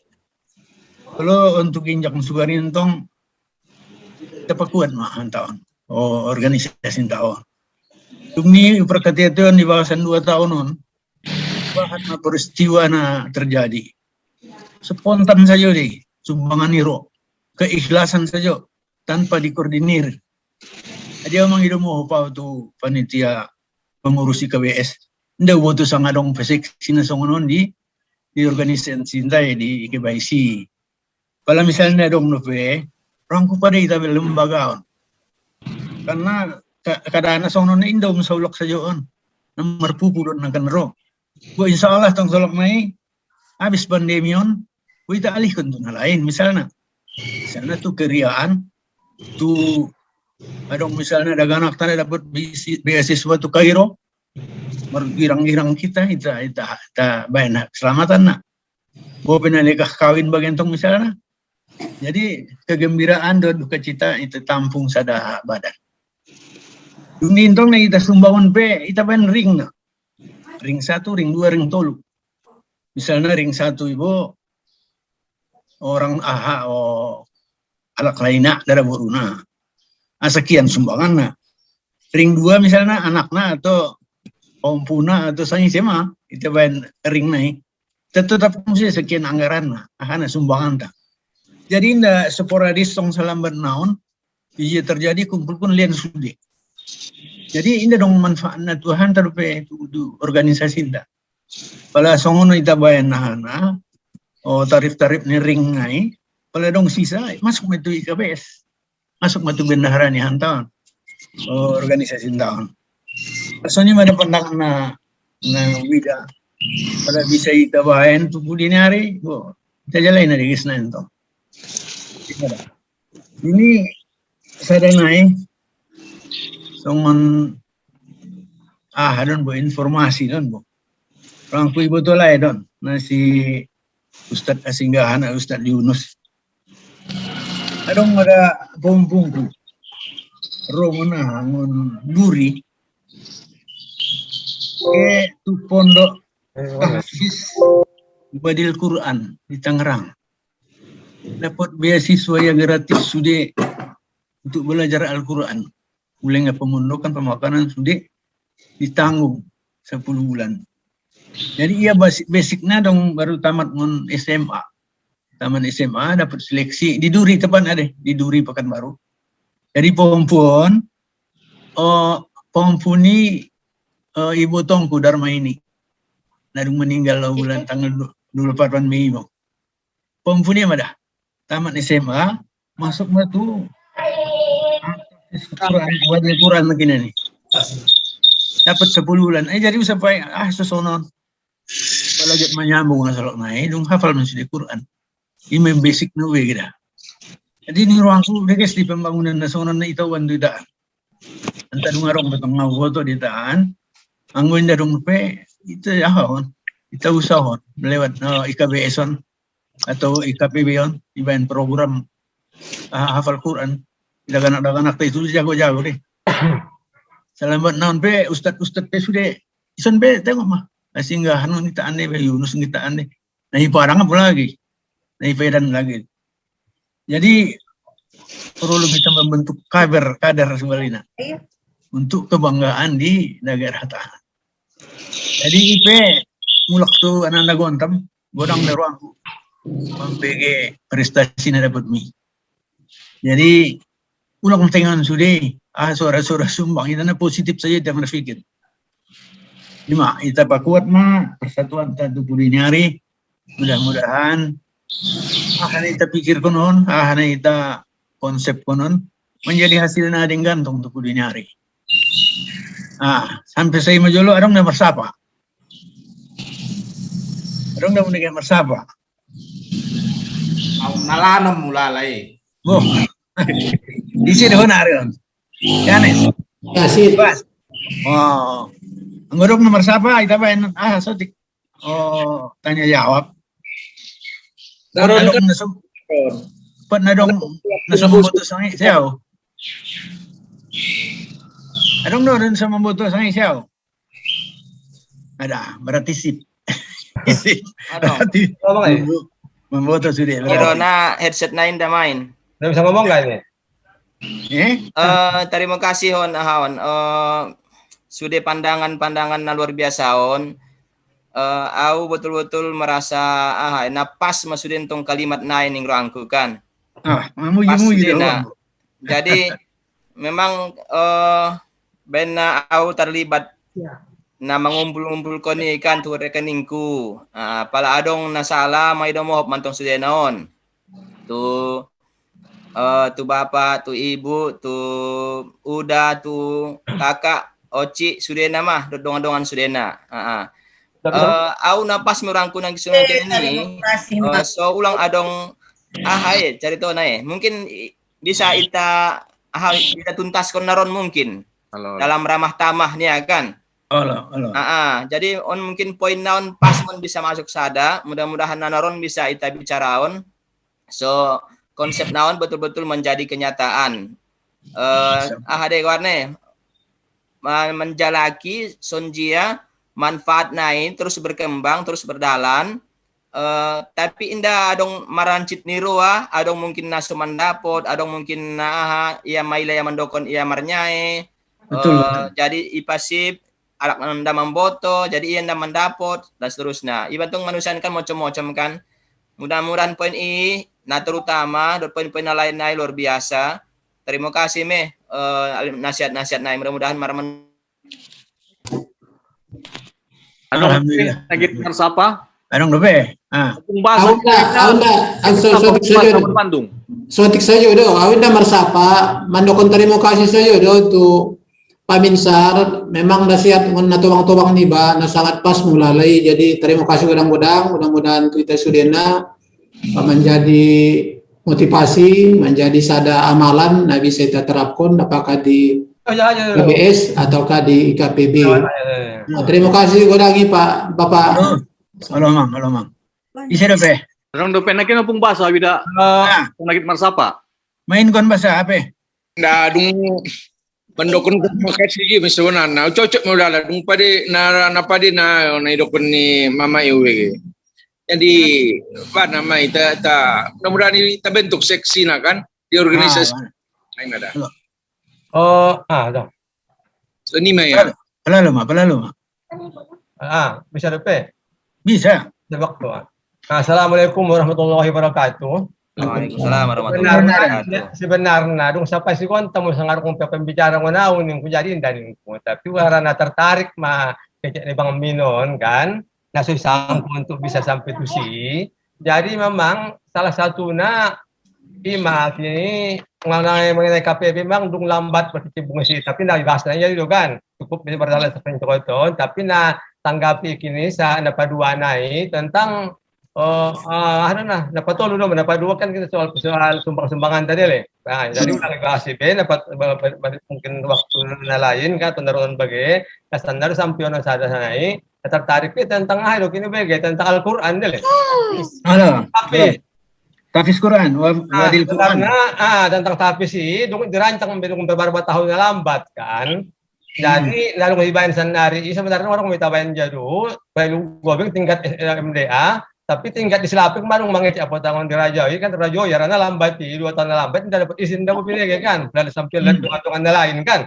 kalau untuk injak sugarin tong tepakuan mah tahun. Oh organisasi tahun. Dumi perkatian di bawasan dua tahun on bahan peristiwa na terjadi. Spontan saja deh sumbangan niro keikhlasan saja tanpa dikoordinir dia memang hidup mau apa tu panitia pengurusi KBS. Nda buat sang adong pesek sina songonon di di organisasi cintai di KBIC. Kalau misalnya dong nove, rangku pada kita lembaga on. Karena kadang songonon indo musaulok saja on. Nomor pupulun na kanro. Bu insya Allah tong solok mai habis pandemi on, kita alihkan tu lain misalnya. Misalnya tu keriaan, tu Adong misalnya ada anak tanda dapat beasiswa tu Kairo, bergirang-girang kita, kita, kita, kita bayan keselamatan nak. Bawa penalikah kawin bagian tong misalnya. Jadi kegembiraan dan duka cita itu tampung sada badan. Dunia tong na kita sumbangan pe, kita bayan ring na. Ring satu, ring dua, ring tolu. Misalnya ring satu ibu orang aha o alak lainnya dari buruna ah, sekian sumbangan nah. Ring dua misalnya anaknya atau ompuna atau saya SMA itu bayan ring naik tetap mesti sekian anggaran nah ahana sumbangan tak. Jadi indah sporadis tong salam bernaon iya terjadi kumpul pun lian sudi. Jadi indah dong manfaatnya Tuhan terpe itu organisasi indah. Pala songono ita bayan nahana oh tarif-tarif ni ring ngai pala dong sisa masuk metu IKBS masuk matu bendahara ni hantawan oh, organisasi tahun. Rasanya ada pandangan na na wida pada bisa ita bahan tu budi hari, bo Kita jalan dari itu. Ini saya naik songon ah don bu informasi don bu. Orang kui betul lah don nasi Ustadz Asinggahan Ustadz Yunus. Adong ada pompungku. Romana ngon duri. Ke tu pondok tahfiz Badil Quran di Tangerang. Dapat beasiswa yang gratis sudah untuk belajar Al-Quran. Mulai pemondokan pemakanan sudah ditanggung 10 bulan. Jadi ia basic basicnya dong baru tamat ngon SMA. Taman SMA dapat seleksi di Duri tepan ada di Duri Pekanbaru. Jadi perempuan oh perempuan ini uh, ibu tongku Dharma ini. Lalu meninggal lah bulan tanggal 24 Mei. Bang. Perempuan ini ada tamat SMA masuk batu Quran buat Quran begini nih. Dapat 10 bulan. Eh jadi sampai ah sesono belajar menyambung masalah naik dong hafal masih di Quran. Main basic nawe kita. Jadi ini ruang su guys di pembangunan nasional na ito wan tidak. Antara ngarong betong ngawoto di taan. Anggun darong pe itu ya hon. Kita usahon lewat no, IKBS on atau IKPB on ibain program uh, hafal Quran. Anak-anak itu jago-jago deh. Selamat naon pe ustad-ustad pe sudah ison pe tengok mah. Sehingga hanu kita aneh Yunus kita aneh. Nah parang apa lagi? Nah dan lagi. Jadi perlu kita membentuk kader kader sebenarnya untuk kebanggaan di negara tahan. Jadi IP mulak tu anak anak gontam godang dari ruang membege prestasi na dapat mi. Jadi ulang tengan sudah ah suara-suara sumbang itu positif saja jangan berpikir. Lima, kita kuat mah persatuan tentu nyari mudah-mudahan ah kita pikir konon ah kita konsep konon menjadi hasil nading gantung untuk nyari. Ah, sampai saya majolo adong na marsapa. Adong na muna marsapa. Nalanam mula. Bo. Di sini ho na rin. Yan eh. Kasih. Bas. Oh. Ang adong na marsapa, ita ba ah sotik. Oh, tanya jawab. Pag na dong nasum Pag na dong nasumbuto sa isaw. Anong doon sa mambuto sa isaw? Ada, berarti sip. sip. Ano? Mamboto sudah. Pero na headset na yung damain. Udah bisa ngomong gak ini? Eh? Eh, terima kasih hon ahon. Eh, sudah pandangan-pandangan na luar biasa hon. Eh, aku betul-betul merasa ah napas masudin tong kalimat nain yang rangku kan. Ah, Pasti dah. na. Jadi memang eh bena aku terlibat na mengumpul-umpul ko ni kan tu rekeningku. Ah, pala adong nasala may domohop mantong sudah naon. Tu eh tu bapak, tu ibu, tu uda, tu kakak, oci sudah nama, dodongan-dongan sudah na. Ah, Uh, au napas merangku nang kisungan ini. Uh, so ulang adong ahai cerita na eh. Mungkin bisa ita ahai kita tuntas naron mungkin Halo. dalam ramah tamah nih kan. Halo, halo. Ah, ah. jadi on mungkin poin naon pas mon bisa masuk sada, mudah-mudahan naron bisa ita bicaraon. So konsep naon betul-betul menjadi kenyataan. Eh ah ada warne menjalaki sonjia manfaat nain terus berkembang terus berdalan. Eh tapi indah adong marancit niroa adong mungkin nasu mandapot adong mungkin nah ia maila yang mendokon ia marnyai. Betul, betul. jadi ipasip alak nanda memboto jadi ia nanda mendapot dan seterusnya. Ibantung manusia kan macam-macam kan. Mudah-mudahan poin ini nah terutama dan poin-poin lain lain luar biasa. Terima kasih meh. Eh, nasihat-nasihat naik mudah-mudahan maramen Ano, Alhamdulillah. lagi siapa? Anong gabi? Ah, Kung basa dah, awak dah, so, sotik saja. Sa Bandung. Sotik saja do. Awak dah marsapa, mandokon terima kasih saja do tu paminsar. Memang nasihat ngon natuwang-tuwang ni ba na sangat pas mulalai. Jadi terima kasih godang-godang. Mudah-mudahan kita sudena uh, menjadi motivasi, menjadi sada amalan nah bisa kita terapkan apakah di Oh, ya, ya, ya. KBS ataukah di IKPB. Ya, ya, ya. Nah, terima kasih Godangi Pak Bapak. Halo, mang, halo mang. Bisa dope. Orang do penakin nampung bahasa wida Ah, penakit marsapa. main kon bahasa apa? na dung pendokon ko makasi gi misalnya na cocok mo dala dung pade na na pade na na idokon ni mama iwe. Jadi apa nama ita ta mudah kita bentuk seksi na kan di organisasi Ah, lain ada. Oh, ah, dah. So ni mah ya. Pelalo mah, pelalo mah. Ah, bisa depe. Bisa. Ada waktu. ah. Assalamualaikum warahmatullahi wabarakatuh. Waalaikumsalam warahmatullahi wabarakatuh. sebenarnya dong sampai si konta mo sangar kong pembicara ko na uning ko jadi dari ko tapi wala na tertarik ma kecek ni Bang Minon kan nasusang untuk bisa sampai tusi jadi memang salah satu na ima kini mengenai mengenai KPB memang dung lambat berkecimpung sih tapi na bahas na itu kan cukup bisa berjalan seperti itu tapi na tanggapi kini sa napadua nai tentang Oh, ah, ano na, napatulo naman, napadua kan kita soal soal sumbang-sumbangan tadi le. Nah, jadi nagasi be, dapat mungkin waktu na lain kan pendaruan bagi, na standar sampion na sada tertarik ke tentang ah, kini bagi tentang Al-Qur'an deh. Halo. Tapi Tafis Quran, Ah, wadil Quran. karena ah tentang tapi sih dung dirancang beberapa tahun yang lambat kan. Jadi lalu ngibain senari sebenarnya orang minta bayan jadu, bayu gobeng tingkat MDA, tapi tingkat di Selapik marung mangit apa tangan di Raja kan Raja ya karena lambat di dua tahun lambat tidak dapat izin dapat pilih ya kan, dan sampai lihat tungan-tungan lain kan.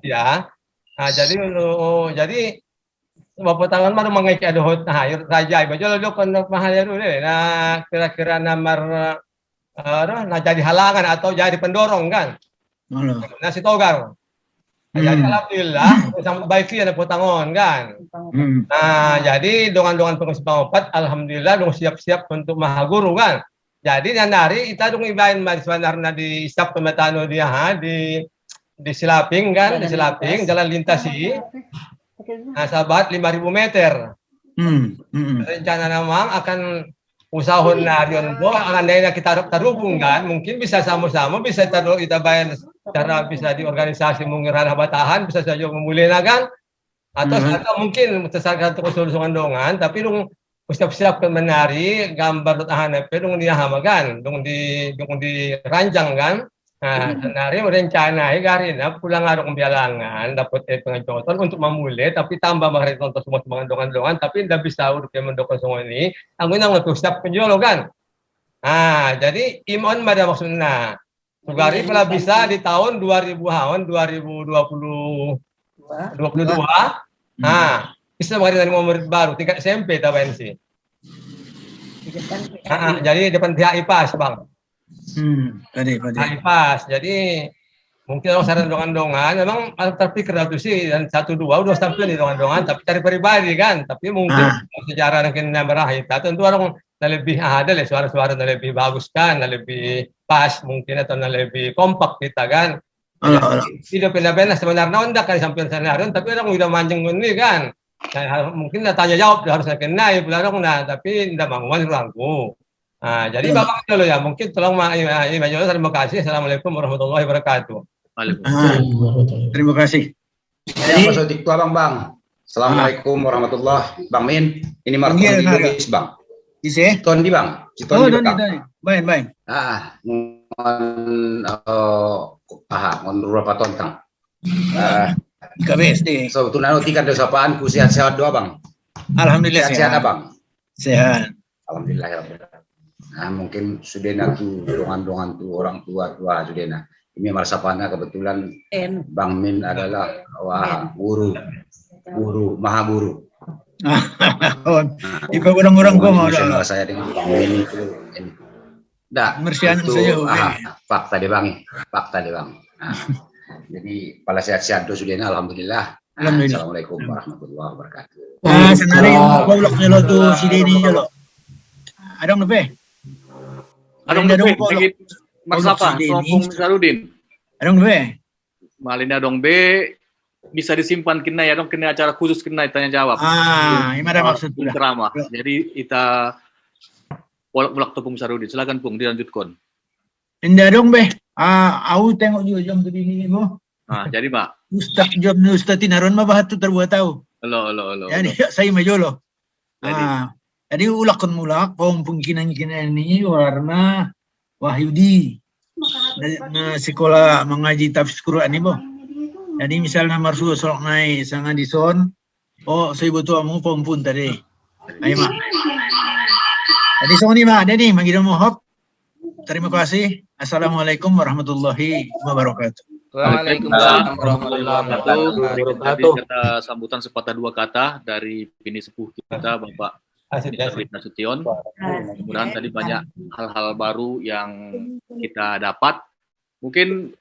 Ya. Nah, jadi oh, jadi Bapak tangan mana mengaji ada hot nah yur raja ibu jual dulu kan mahal ya dulu deh. nah kira-kira nomor eh nah jadi halangan atau jadi pendorong kan? Halo. nah si togar. Nah, jadi Hmm. alhamdulillah sama baik ya dapat tangon kan? Hmm. nah jadi dongan-dongan pengurus pengopat alhamdulillah dong siap-siap untuk maha guru kan? Jadi yang dari kita dong ibain mas sebenarnya di staf pemetano dia ha, di di Silaping kan? Di Silaping jalan lintasi nah sahabat 5000 meter Hmm. Hmm. rencana namang akan usahon na riyon po akan na kita tarubung kan mungkin bisa sama-sama bisa taruh kita bayar cara bisa di organisasi mengirana batahan bisa saja memulai kan atau Mhm. atau mungkin sesakan untuk solusian dongan tapi dong siap-siap kan menari gambar tahan dong dia hamagan dong di dong di ranjang kan Nah, nari merencana garin na pulang araw kong bialangan dapat eh pengajotan untuk memulai tapi tambah mahal tonton semua semua dongan-dongan tapi tidak bisa udah kayak mendokong semua ini. Ang unang nagusap penjualo kan? Ah jadi imon pada maksudnya. Sugari pala bisa di tahun 2000 hawan 2020 22 nah bisa mengalir dari murid baru tingkat SMP tabayan sih? Ah, ah, jadi depan pihak IPAS bang Hmm. Tadi, tadi. Nah, pas. Jadi mungkin orang saran dongan-dongan memang terpikir itu sih dan satu dua udah sampai di dongan-dongan tapi cari pribadi kan tapi mungkin Ah. sejarah mungkin merah itu tentu orang lebih ada lah suara-suara na lebih bagus kan lebih pas mungkin atau lebih kompak kita kan tidak pindah-pindah sebenarnya onda kan sampai senario tapi orang udah manjeng ini kan Nah, mungkin tanya jawab harus kena ya pulang nah tapi tidak mau langku Nah, jadi Bapak dulu ya, mungkin tolong Ma ya, ya, Majelis, terima kasih. Assalamualaikum warahmatullahi wabarakatuh. Ah, terima kasih. Ya, Mas Odik tua bang bang. Assalamualaikum warahmatullahi Bang Min, ini Marco Iya, di Naga. Lubis bang. Isi? Ton di bang. Si Ton Oh, di Doni, bang. Doni. Baik, baik. Ah, ngon eh aha, ngon berapa ton tang. Ah, KBSD. so tunano tikan dosapaan ku sehat-sehat doa bang. Alhamdulillah Sehat-sehat sehat. abang. Sehat. Alhamdulillah ya Alamin. Nah, mungkin sudena tuh dongan-dongan tuh orang tua-tua sudena. Ini marsapana kebetulan Bang Min adalah wah guru guru maha guru. Oh, Ikaw orang-orang ko mau saya dengan Bang Min itu. ini. Dah, Mersian itu saya, ah, fakta deh Bang, fakta deh Bang. Nah, jadi pala sehat-sehat tuh sudena alhamdulillah. Nah, Alhamdulillah. Assalamualaikum warahmatullahi wabarakatuh. Ah, senari yung goblok nyo tu si. Adong nabe? Adong Malinda Be, dong, Kalau si Kampung Sarudin. Adong nabe? Malinda dong B bisa disimpan kena ya dong kena acara khusus kena tanya jawab. Ah, gimana maksud Ceramah. Jadi kita Ulak Pung Sarudin. Silakan Pung, dilanjutkan. Indah dong beh. Ah, aku tengok juga jam tadi ini boh. Nah, jadi Pak. Ustaz jam ni Ustaz Tinaron mah bahat tu terbuat tahu. Halo, halo, halo. Jadi saya majolo. Jadi. Ah, jadi ulakkan mulak pemungkinan kinan ini warna Wahyudi. Dari na sekolah mengaji tafsir Quran ni boh. Jadi misalnya marsu solok naik sang adison. Oh, saya betul amu pun tadi. Ayo mak. Jadi so ni mak, ada ni magi mohop. Terima kasih. Assalamualaikum warahmatullahi wabarakatuh. Waalaikumsalam warahmatullahi wabarakatuh. Kata sambutan sepatah dua kata dari bini sepuh kita Bapak David Nasution. Mudah-mudahan tadi banyak hal-hal baru yang kita dapat. Mungkin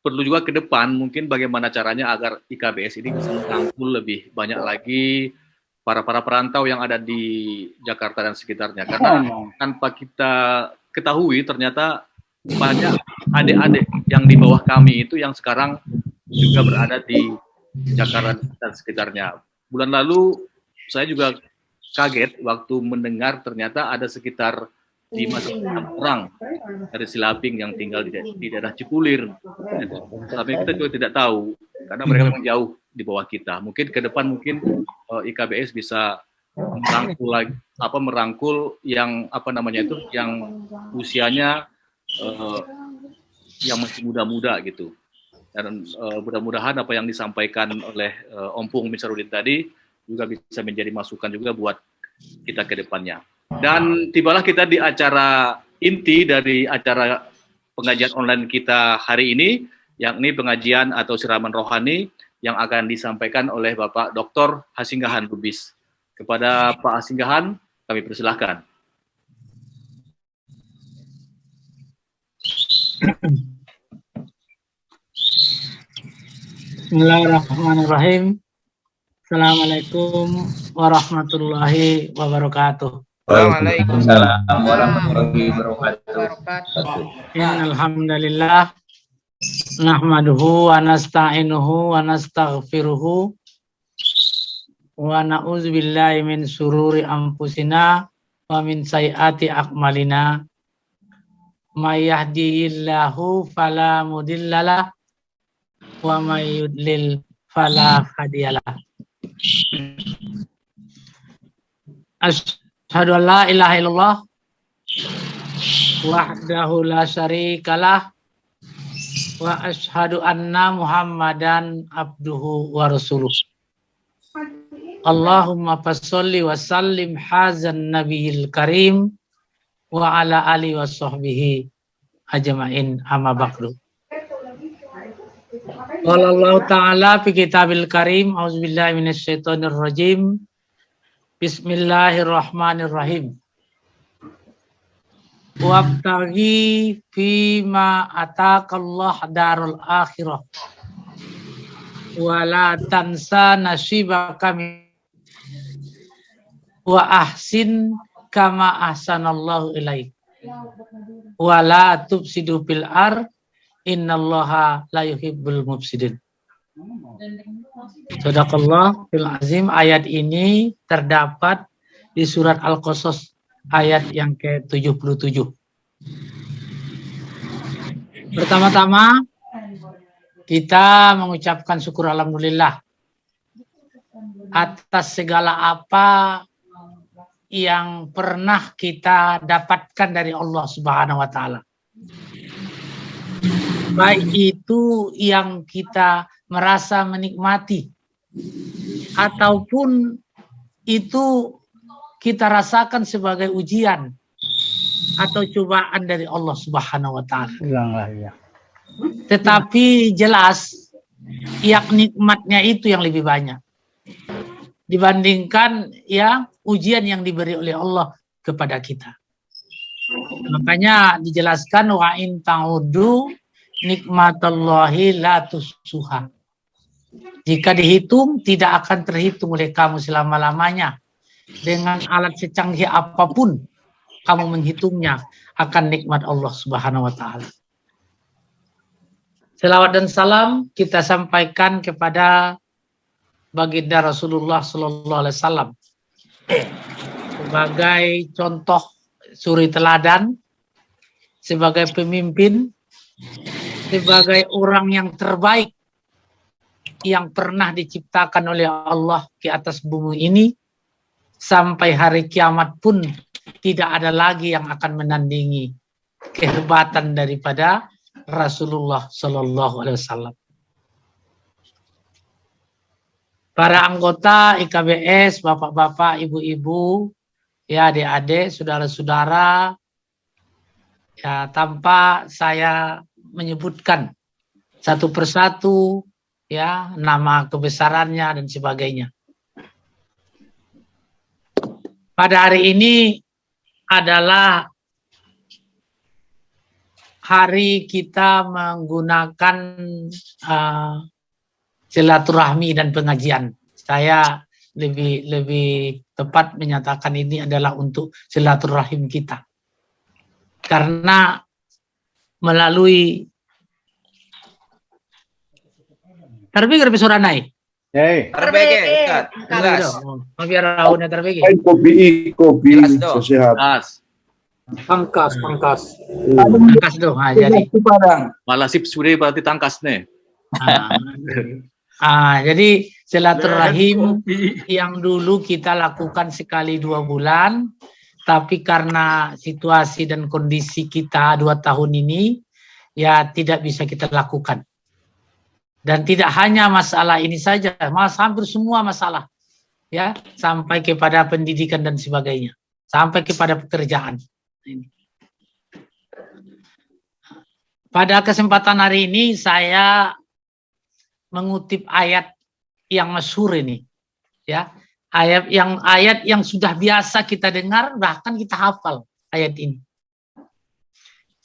perlu juga ke depan mungkin bagaimana caranya agar IKBS ini bisa merangkul lebih banyak lagi para para perantau yang ada di Jakarta dan sekitarnya karena tanpa kita ketahui ternyata banyak adik-adik yang di bawah kami itu yang sekarang juga berada di Jakarta dan sekitarnya. Bulan lalu saya juga kaget waktu mendengar ternyata ada sekitar lima orang dari Silaping yang tinggal di, di daerah Cipulir. Tapi kita juga tidak tahu karena mereka memang jauh di bawah kita. Mungkin ke depan mungkin uh, IKBS bisa merangkul lagi apa merangkul yang apa namanya itu yang usianya uh, yang masih muda-muda gitu. Dan uh, mudah-mudahan apa yang disampaikan oleh uh, Ompung Misarudin tadi juga bisa menjadi masukan juga buat kita ke depannya. Dan tibalah kita di acara inti dari acara pengajian online kita hari ini, yakni pengajian atau siraman rohani yang akan disampaikan oleh Bapak Dr. Hasinggahan Lubis. Kepada Pak Hasinggahan, kami persilahkan. Bismillahirrahmanirrahim. Assalamualaikum warahmatullahi wabarakatuh. Waalaikumsalam warahmatullahi wabarakatuh. Alhamdulillah nahmaduhu wa nasta'inuhu wa nastaghfiruhu wa na'udzubillahi min sururi anfusina wa min sayyiati a'malina may yahdihillahu fala mudhillalah wa may yudlil fala hadiyalah Asyhadu an la ilaha illallah wahdahu la syarikalah wa asyhadu anna Muhammadan abduhu wa rasuluh. Allahumma fasholli wa sallim hazan nabiyil karim wa ala ali wa sahbihi ajma'in amma ba'du. Qala Allah Ta'ala fi kitabil karim auzubillahi minasyaitonir rajim Bismillahirrahmanirrahim. Wabtaghi fima atakallah darul akhirah. Wala tansa nasibaka wa ahsin kama ahsanallahu ilaik. Wala tubsidu bil ar innallaha la yuhibbul mufsidin. Sadaqallah fil azim ayat ini terdapat di surat Al-Qasas ayat yang ke-77. Pertama-tama kita mengucapkan syukur alhamdulillah atas segala apa yang pernah kita dapatkan dari Allah Subhanahu wa taala. Baik itu yang kita merasa menikmati ataupun itu kita rasakan sebagai ujian atau cobaan dari Allah Subhanahu wa taala. ya. Tetapi jelas yang nikmatnya itu yang lebih banyak dibandingkan ya ujian yang diberi oleh Allah kepada kita. Makanya dijelaskan wa in ta'udu nikmatallahi la tusuha. Jika dihitung tidak akan terhitung oleh kamu selama-lamanya. Dengan alat secanggih apa pun kamu menghitungnya akan nikmat Allah Subhanahu wa taala. Selawat dan salam kita sampaikan kepada baginda Rasulullah sallallahu alaihi wasallam sebagai contoh suri teladan, sebagai pemimpin, sebagai orang yang terbaik yang pernah diciptakan oleh Allah di atas bumi ini sampai hari kiamat pun tidak ada lagi yang akan menandingi kehebatan daripada Rasulullah Shallallahu Alaihi Wasallam. Para anggota IKBS, bapak-bapak, ibu-ibu, ya adik-adik, saudara-saudara, ya tanpa saya menyebutkan satu persatu ya nama kebesarannya dan sebagainya. Pada hari ini adalah hari kita menggunakan uh, silaturahmi dan pengajian. Saya lebih lebih tepat menyatakan ini adalah untuk silaturahim kita. Karena melalui Terbigi lebih suara naik. Hey. Ustaz. Jelas. Raunnya. Kopi, kopi, sehat. Pangkas, pangkas. Pangkas dong. Ah, jadi. Malah sip sudah berarti tangkas nih. Ah, ah, jadi silaturahim yang dulu kita lakukan sekali dua bulan, tapi karena situasi dan kondisi kita dua tahun ini, ya tidak bisa kita lakukan. Dan tidak hanya masalah ini saja, mas hampir semua masalah, ya sampai kepada pendidikan dan sebagainya, sampai kepada pekerjaan. Pada kesempatan hari ini saya mengutip ayat yang masyhur ini, ya ayat yang ayat yang sudah biasa kita dengar bahkan kita hafal ayat ini.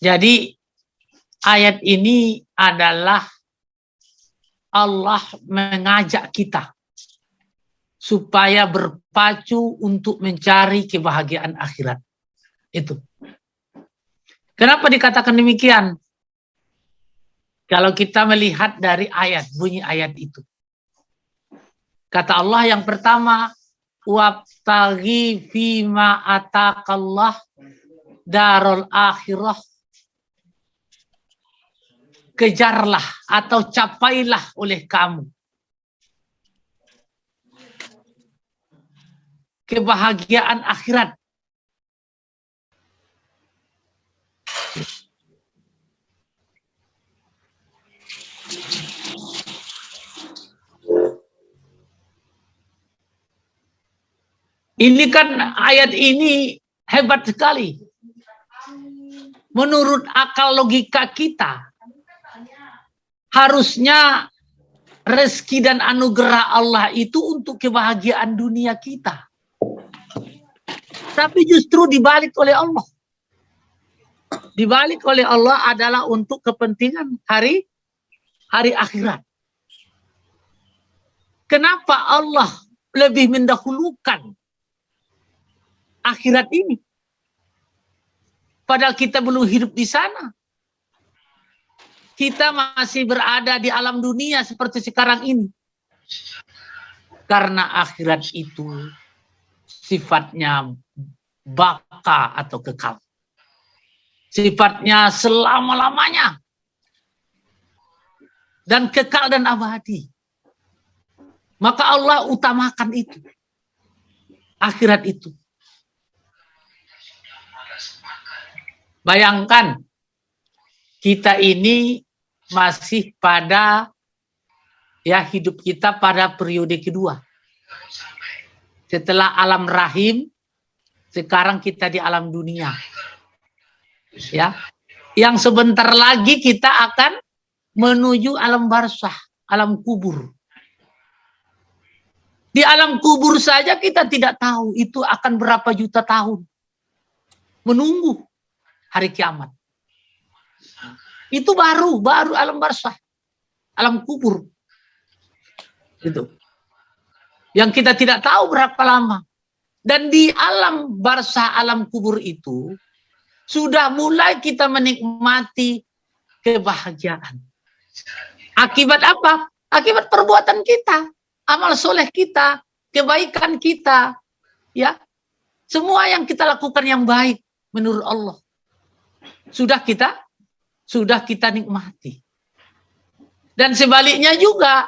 Jadi ayat ini adalah Allah mengajak kita supaya berpacu untuk mencari kebahagiaan akhirat. Itu. Kenapa dikatakan demikian? Kalau kita melihat dari ayat, bunyi ayat itu. Kata Allah yang pertama, wabtaghi fima atakallah darul akhirah kejarlah atau capailah oleh kamu. Kebahagiaan akhirat. Ini kan ayat ini hebat sekali. Menurut akal logika kita, harusnya rezeki dan anugerah Allah itu untuk kebahagiaan dunia kita. Tapi justru dibalik oleh Allah. Dibalik oleh Allah adalah untuk kepentingan hari hari akhirat. Kenapa Allah lebih mendahulukan akhirat ini? Padahal kita belum hidup di sana kita masih berada di alam dunia seperti sekarang ini. Karena akhirat itu sifatnya baka atau kekal. Sifatnya selama-lamanya. Dan kekal dan abadi. Maka Allah utamakan itu. Akhirat itu. Bayangkan kita ini masih pada ya hidup kita pada periode kedua. Setelah alam rahim, sekarang kita di alam dunia. Ya. Yang sebentar lagi kita akan menuju alam barzah, alam kubur. Di alam kubur saja kita tidak tahu itu akan berapa juta tahun. Menunggu hari kiamat. Itu baru, baru alam barzah. Alam kubur. Itu. Yang kita tidak tahu berapa lama. Dan di alam barzah, alam kubur itu, sudah mulai kita menikmati kebahagiaan. Akibat apa? Akibat perbuatan kita, amal soleh kita, kebaikan kita, ya. Semua yang kita lakukan yang baik, menurut Allah. Sudah kita sudah kita nikmati. Dan sebaliknya juga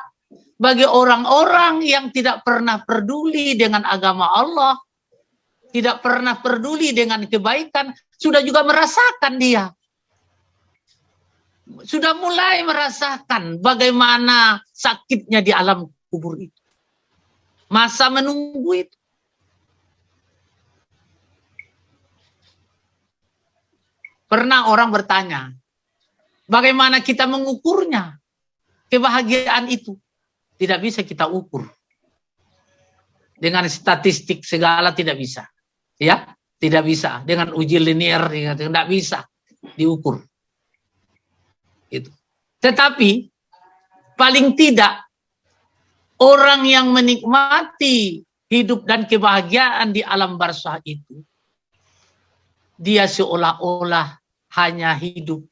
bagi orang-orang yang tidak pernah peduli dengan agama Allah, tidak pernah peduli dengan kebaikan, sudah juga merasakan dia. Sudah mulai merasakan bagaimana sakitnya di alam kubur itu. Masa menunggu itu. Pernah orang bertanya, bagaimana kita mengukurnya? Kebahagiaan itu tidak bisa kita ukur. Dengan statistik segala tidak bisa. Ya, tidak bisa. Dengan uji linear tidak bisa diukur. Itu. Tetapi paling tidak orang yang menikmati hidup dan kebahagiaan di alam barzah itu dia seolah-olah hanya hidup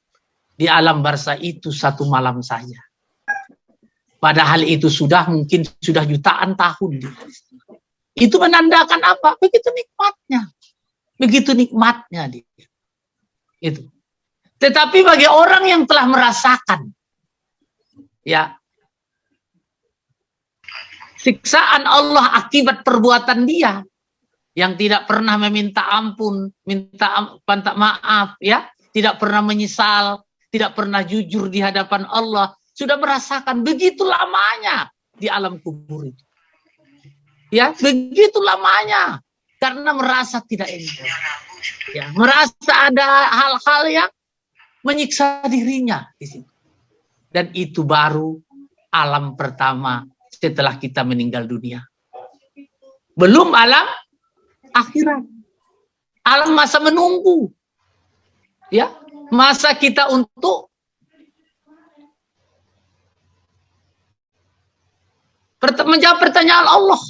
di alam barzah itu satu malam saja. Padahal itu sudah mungkin sudah jutaan tahun. Itu menandakan apa? Begitu nikmatnya. Begitu nikmatnya dia. Itu. Tetapi bagi orang yang telah merasakan ya siksaan Allah akibat perbuatan dia yang tidak pernah meminta ampun, minta minta maaf, ya, tidak pernah menyesal, tidak pernah jujur di hadapan Allah, sudah merasakan begitu lamanya di alam kubur itu. Ya, begitu lamanya karena merasa tidak enak. Ya, merasa ada hal-hal yang menyiksa dirinya di situ. Dan itu baru alam pertama setelah kita meninggal dunia. Belum alam akhirat. Alam masa menunggu. Ya, masa kita untuk menjawab pertanyaan Allah.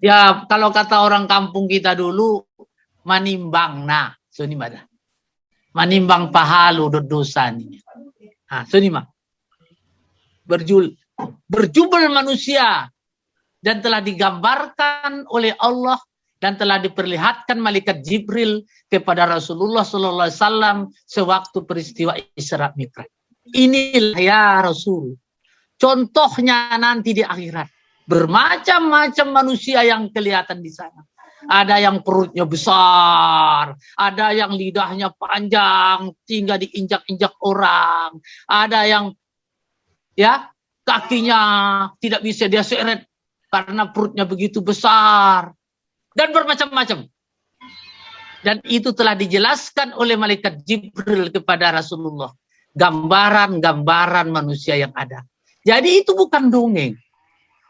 Ya, kalau kata orang kampung kita dulu, manimbang. Nah, suni mana? Manimbang pahalu dosa ini. Nah, suni mah. Berjul, berjubel manusia dan telah digambarkan oleh Allah dan telah diperlihatkan malaikat Jibril kepada Rasulullah Sallallahu Alaihi Wasallam sewaktu peristiwa Isra Mi'raj. Inilah ya Rasul. Contohnya nanti di akhirat. Bermacam-macam manusia yang kelihatan di sana. Ada yang perutnya besar, ada yang lidahnya panjang, tinggal diinjak-injak orang, ada yang ya kakinya tidak bisa dia seret karena perutnya begitu besar dan bermacam-macam. Dan itu telah dijelaskan oleh malaikat Jibril kepada Rasulullah. Gambaran-gambaran manusia yang ada. Jadi itu bukan dongeng.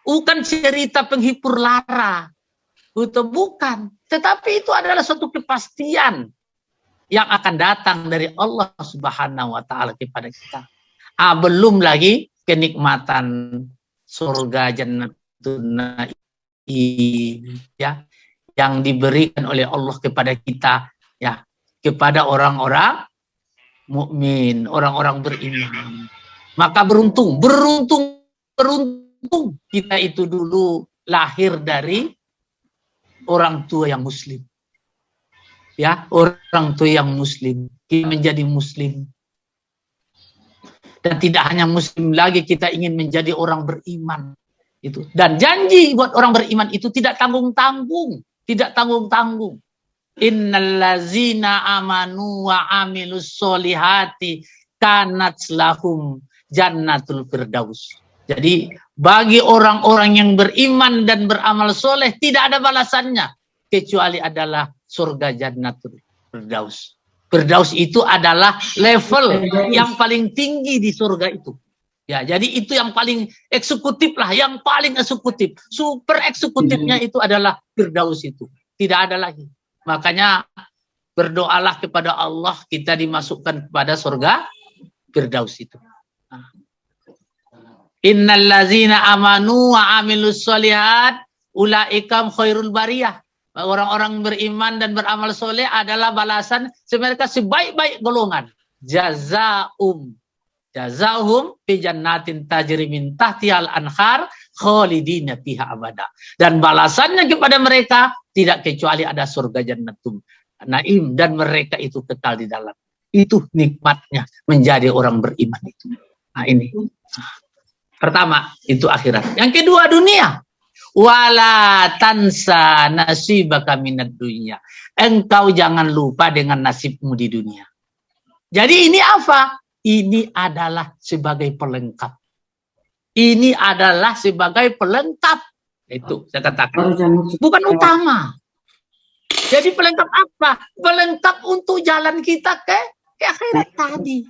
Bukan cerita penghibur lara. Itu bukan. Tetapi itu adalah suatu kepastian yang akan datang dari Allah Subhanahu wa taala kepada kita. Ah, belum lagi kenikmatan surga jannah ya yang diberikan oleh Allah kepada kita ya kepada orang-orang mukmin, orang-orang beriman. Maka beruntung, beruntung, beruntung kita itu dulu lahir dari orang tua yang muslim. Ya, orang tua yang muslim, kita menjadi muslim. Dan tidak hanya muslim lagi, kita ingin menjadi orang beriman itu. Dan janji buat orang beriman itu tidak tanggung-tanggung. Tidak tanggung-tanggung. Innallazina amanu wa amilus solihati kanat lahum jannatul firdaus. Jadi bagi orang-orang yang beriman dan beramal soleh tidak ada balasannya. Kecuali adalah surga jannatul firdaus. Firdaus itu adalah level yang paling tinggi di surga itu Ya, jadi itu yang paling eksekutif lah, yang paling eksekutif. Super eksekutifnya hmm. itu adalah Firdaus itu. Tidak ada lagi. Makanya berdoalah kepada Allah kita dimasukkan kepada surga Firdaus itu. Nah. Innal lazina amanu wa amilus solihat ulaikam khairul bariyah. Orang-orang beriman dan beramal soleh adalah balasan mereka sebaik-baik golongan. Jazaum Jazahum fi jannatin tajri min tahtihal anhar khalidina fiha abada. Dan balasannya kepada mereka tidak kecuali ada surga jannatum. naim dan mereka itu kekal di dalam. Itu nikmatnya menjadi orang beriman itu. Nah ini. Pertama itu akhirat. Yang kedua dunia. Wala tansa nasibaka minad dunia. Engkau jangan lupa dengan nasibmu di dunia. Jadi ini apa? Ini adalah sebagai pelengkap. Ini adalah sebagai pelengkap. Itu saya katakan. Bukan utama. Jadi pelengkap apa? Pelengkap untuk jalan kita ke, ke akhirat tadi.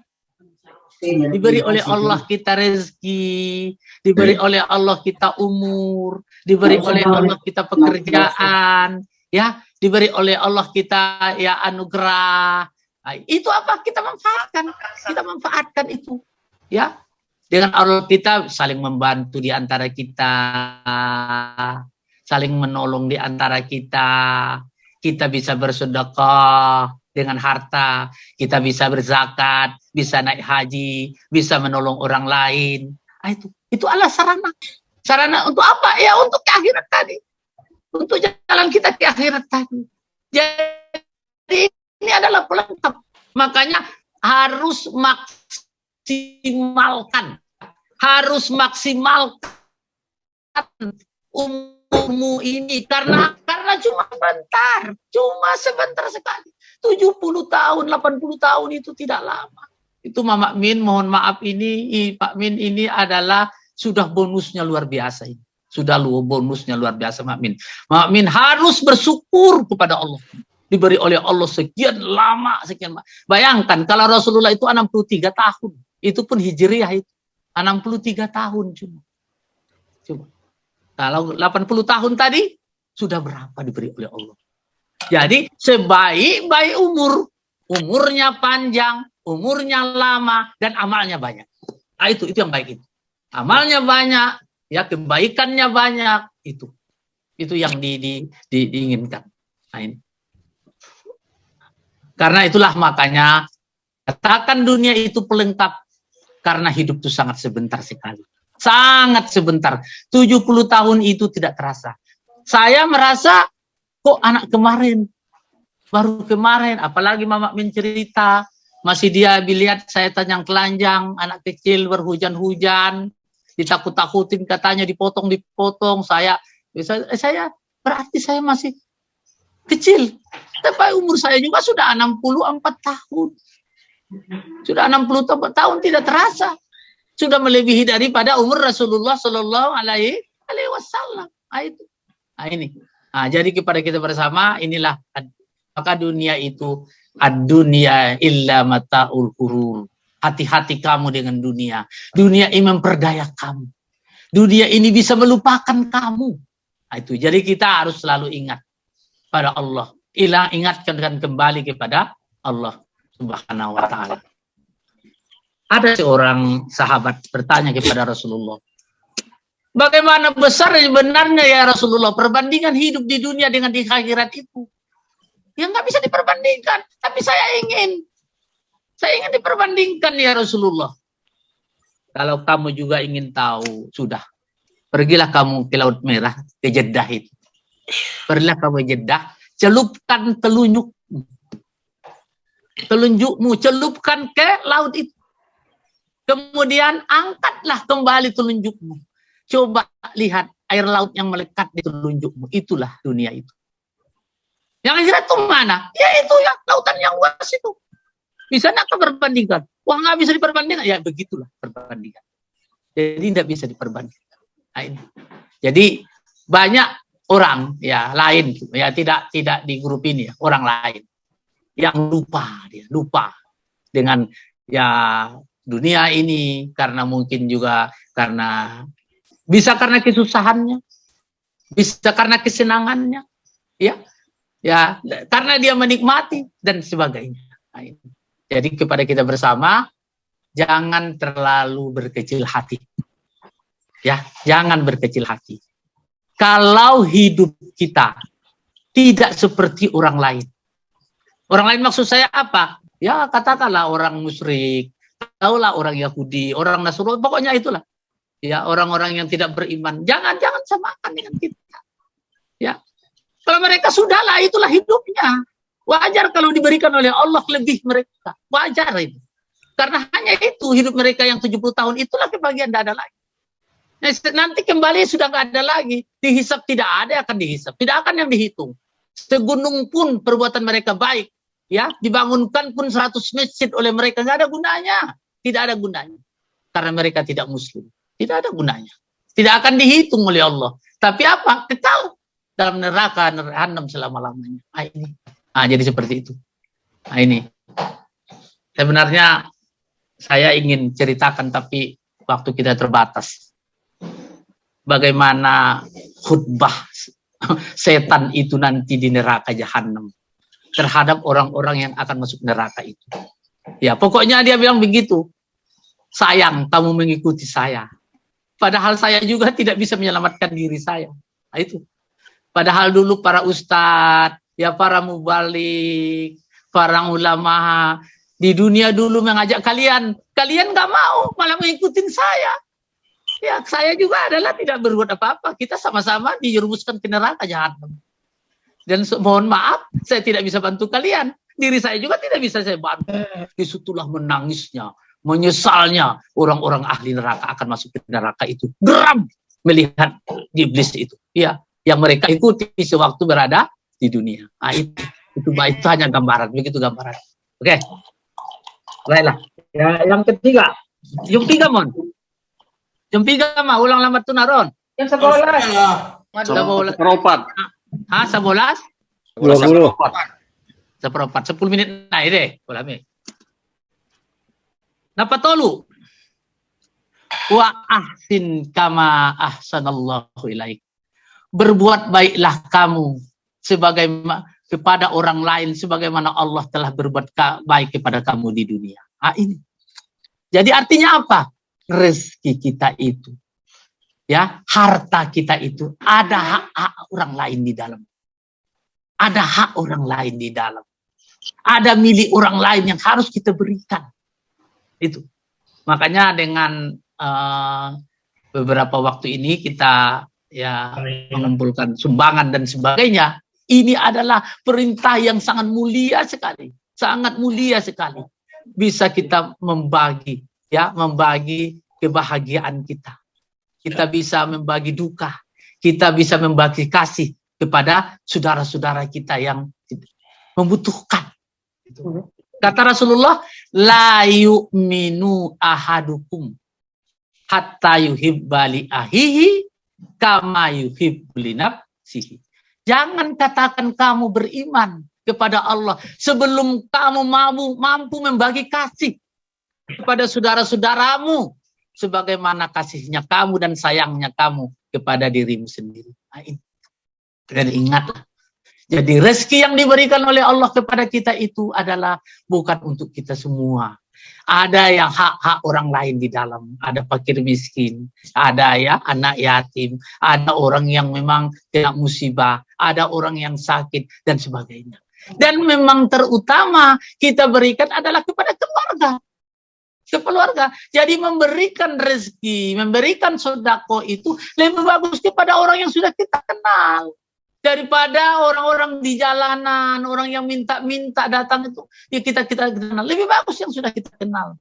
Diberi oleh Allah kita rezeki, diberi oleh Allah kita umur, diberi oleh Allah kita pekerjaan, ya, diberi oleh Allah kita ya anugerah. Nah, itu apa kita manfaatkan? Kita manfaatkan itu, ya. Dengan Allah kita saling membantu di antara kita, saling menolong di antara kita, kita bisa bersedekah dengan harta, kita bisa berzakat, bisa naik haji, bisa menolong orang lain. Nah, itu itu adalah sarana. Sarana untuk apa? Ya untuk ke akhirat tadi. Untuk jalan kita ke akhirat tadi. Jadi ini adalah pelengkap. Makanya harus maksimalkan. Harus maksimalkan umurmu ini karena karena cuma sebentar, cuma sebentar sekali. 70 tahun, 80 tahun itu tidak lama. Itu Mama Min, mohon maaf ini Pak Min ini adalah sudah bonusnya luar biasa ini. Sudah lu bonusnya luar biasa Mak Min. Mak Min harus bersyukur kepada Allah. Diberi oleh Allah sekian lama, sekian lama. Bayangkan kalau Rasulullah itu 63 tahun. Itu pun hijriah itu. 63 tahun cuma. Cuma. Kalau 80 tahun tadi, sudah berapa diberi oleh Allah. Jadi sebaik-baik umur, umurnya panjang, umurnya lama, dan amalnya banyak. Nah, itu itu yang baik itu. Amalnya banyak, ya kebaikannya banyak, itu itu yang di, di, di, diinginkan. Nah, ini. Karena itulah makanya katakan dunia itu pelengkap karena hidup itu sangat sebentar sekali. Sangat sebentar. 70 tahun itu tidak terasa. Saya merasa kok anak kemarin baru kemarin apalagi mama mencerita masih dia biliat saya tanya telanjang anak kecil berhujan-hujan ditakut-takutin katanya dipotong-dipotong saya saya, saya berarti saya masih kecil. Tapi umur saya juga sudah 64 tahun. Sudah 64 tahun tidak terasa. Sudah melebihi daripada umur Rasulullah Shallallahu Alaihi Wasallam. Nah, itu. Nah, ini. Nah, jadi kepada kita bersama inilah maka dunia itu ad-dunia illa mataul kurur hati-hati kamu dengan dunia. Dunia ini memperdaya kamu. Dunia ini bisa melupakan kamu. Nah, itu. Jadi kita harus selalu ingat pada Allah ilah ingatkan kembali kepada Allah subhanahu wa ta'ala ada seorang sahabat bertanya kepada Rasulullah, bagaimana besar sebenarnya ya Rasulullah perbandingan hidup di dunia dengan di akhirat itu? Ya nggak bisa diperbandingkan, tapi saya ingin, saya ingin diperbandingkan ya Rasulullah. Kalau kamu juga ingin tahu, sudah. Pergilah kamu ke Laut Merah, ke Jeddah itu. Pergilah kamu ke Jeddah, celupkan telunjukmu. Telunjukmu, celupkan ke laut itu Kemudian angkatlah kembali telunjukmu. Coba lihat air laut yang melekat di telunjukmu. Itulah dunia itu. Yang akhirat itu mana? Ya itu yang lautan yang luas itu. Bisa nggak perbandingkan? Wah nggak bisa diperbandingkan. Ya begitulah perbandingan. Jadi tidak bisa diperbandingkan. Nah, ini. Jadi banyak orang ya lain ya tidak tidak di grup ini ya orang lain. Yang lupa dia lupa dengan ya dunia ini karena mungkin juga karena bisa karena kesusahannya bisa karena kesenangannya ya ya karena dia menikmati dan sebagainya. Jadi kepada kita bersama jangan terlalu berkecil hati. Ya jangan berkecil hati kalau hidup kita tidak seperti orang lain orang lain maksud saya apa ya katakanlah orang musyrik Taulah orang Yahudi, orang Nasrani, pokoknya itulah. Ya, orang-orang yang tidak beriman. Jangan jangan samakan dengan kita. Ya. Kalau mereka sudahlah itulah hidupnya. Wajar kalau diberikan oleh Allah lebih mereka. Wajar itu. Karena hanya itu hidup mereka yang 70 tahun itulah kebahagiaan tidak ada lagi. Nah, nanti kembali sudah nggak ada lagi. Dihisap tidak ada akan dihisap. Tidak akan yang dihitung. Segunung pun perbuatan mereka baik. ya Dibangunkan pun 100 masjid oleh mereka. nggak ada gunanya. Tidak ada gunanya. Karena mereka tidak muslim. Tidak ada gunanya. Tidak akan dihitung oleh Allah. Tapi apa? Kekal dalam neraka neraka selama-lamanya. Nah, ini. Nah, jadi seperti itu. Nah, ini. Sebenarnya saya ingin ceritakan tapi waktu kita terbatas. Bagaimana khutbah setan itu nanti di neraka jahanam terhadap orang-orang yang akan masuk neraka itu. Ya, pokoknya dia bilang begitu. Sayang kamu mengikuti saya. Padahal saya juga tidak bisa menyelamatkan diri saya. Nah, itu. Padahal dulu para ustadz, ya para mubalik, para ulama, di dunia dulu mengajak kalian, kalian nggak mau, malah mengikutin saya. Ya, saya juga adalah tidak berbuat apa-apa. Kita sama-sama dijerumuskan ke neraka jahanam. Dan mohon maaf, saya tidak bisa bantu kalian. Diri saya juga tidak bisa saya bantu. Di situlah menangisnya, menyesalnya orang-orang ahli neraka akan masuk ke neraka itu. Geram melihat iblis itu. Ya, yang mereka ikuti sewaktu berada di dunia. Nah, itu, itu, itu hanya gambaran, begitu gambaran. Oke. Okay. Ya, yang ketiga. Yang tiga, Mon. Yang tiga, mah ulang lambat tuh naron. Yang sebelas. Sebelas. Seperempat. Hah, sebelas? Dua puluh. Seperempat. Sepuluh menit naik deh. Boleh, Mi. Napa tolu? Wa ahsin kama ahsanallahu ilaik. Berbuat baiklah kamu sebagai kepada orang lain sebagaimana Allah telah berbuat baik kepada kamu di dunia. Ah ini. Jadi artinya apa? Rezeki kita itu. Ya, harta kita itu ada hak-hak orang lain di dalam. Ada hak orang lain di dalam. Ada milik orang lain yang harus kita berikan. Itu. Makanya dengan uh, beberapa waktu ini kita ya mengumpulkan sumbangan dan sebagainya ini adalah perintah yang sangat mulia sekali, sangat mulia sekali. Bisa kita membagi, ya, membagi kebahagiaan kita. Kita bisa membagi duka, kita bisa membagi kasih kepada saudara-saudara kita yang membutuhkan. Kata Rasulullah, la yu'minu ahadukum hatta yuhibbali ahihi kama yuhibbli nafsihi. Jangan katakan kamu beriman kepada Allah sebelum kamu mampu, mampu membagi kasih kepada saudara-saudaramu sebagaimana kasihnya kamu dan sayangnya kamu kepada dirimu sendiri. Nah, Dan ingatlah, jadi rezeki yang diberikan oleh Allah kepada kita itu adalah bukan untuk kita semua, ada yang hak-hak orang lain di dalam. Ada fakir miskin, ada ya anak yatim, ada orang yang memang kena musibah, ada orang yang sakit dan sebagainya. Dan memang terutama kita berikan adalah kepada keluarga. Ke keluarga. Jadi memberikan rezeki, memberikan sodako itu lebih bagus kepada orang yang sudah kita kenal daripada orang-orang di jalanan, orang yang minta-minta datang itu, ya kita kita kenal. Lebih bagus yang sudah kita kenal.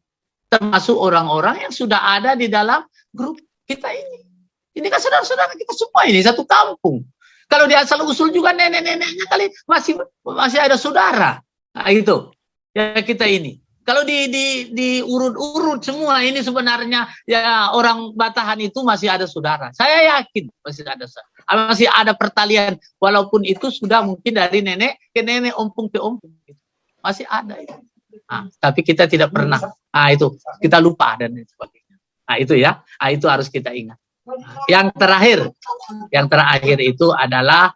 Termasuk orang-orang yang sudah ada di dalam grup kita ini. Ini kan saudara-saudara kita semua ini satu kampung. Kalau di asal usul juga nenek-neneknya kali masih masih ada saudara. Nah, itu ya kita ini. Kalau di di di urut-urut semua ini sebenarnya ya orang Batahan itu masih ada saudara. Saya yakin masih ada masih ada pertalian walaupun itu sudah mungkin dari nenek ke nenek, ompung ke ompung. Masih ada itu. Nah, tapi kita tidak pernah. Nah, itu kita lupa dan sebagainya. Nah, itu ya. Nah, itu harus kita ingat. Yang terakhir, yang terakhir itu adalah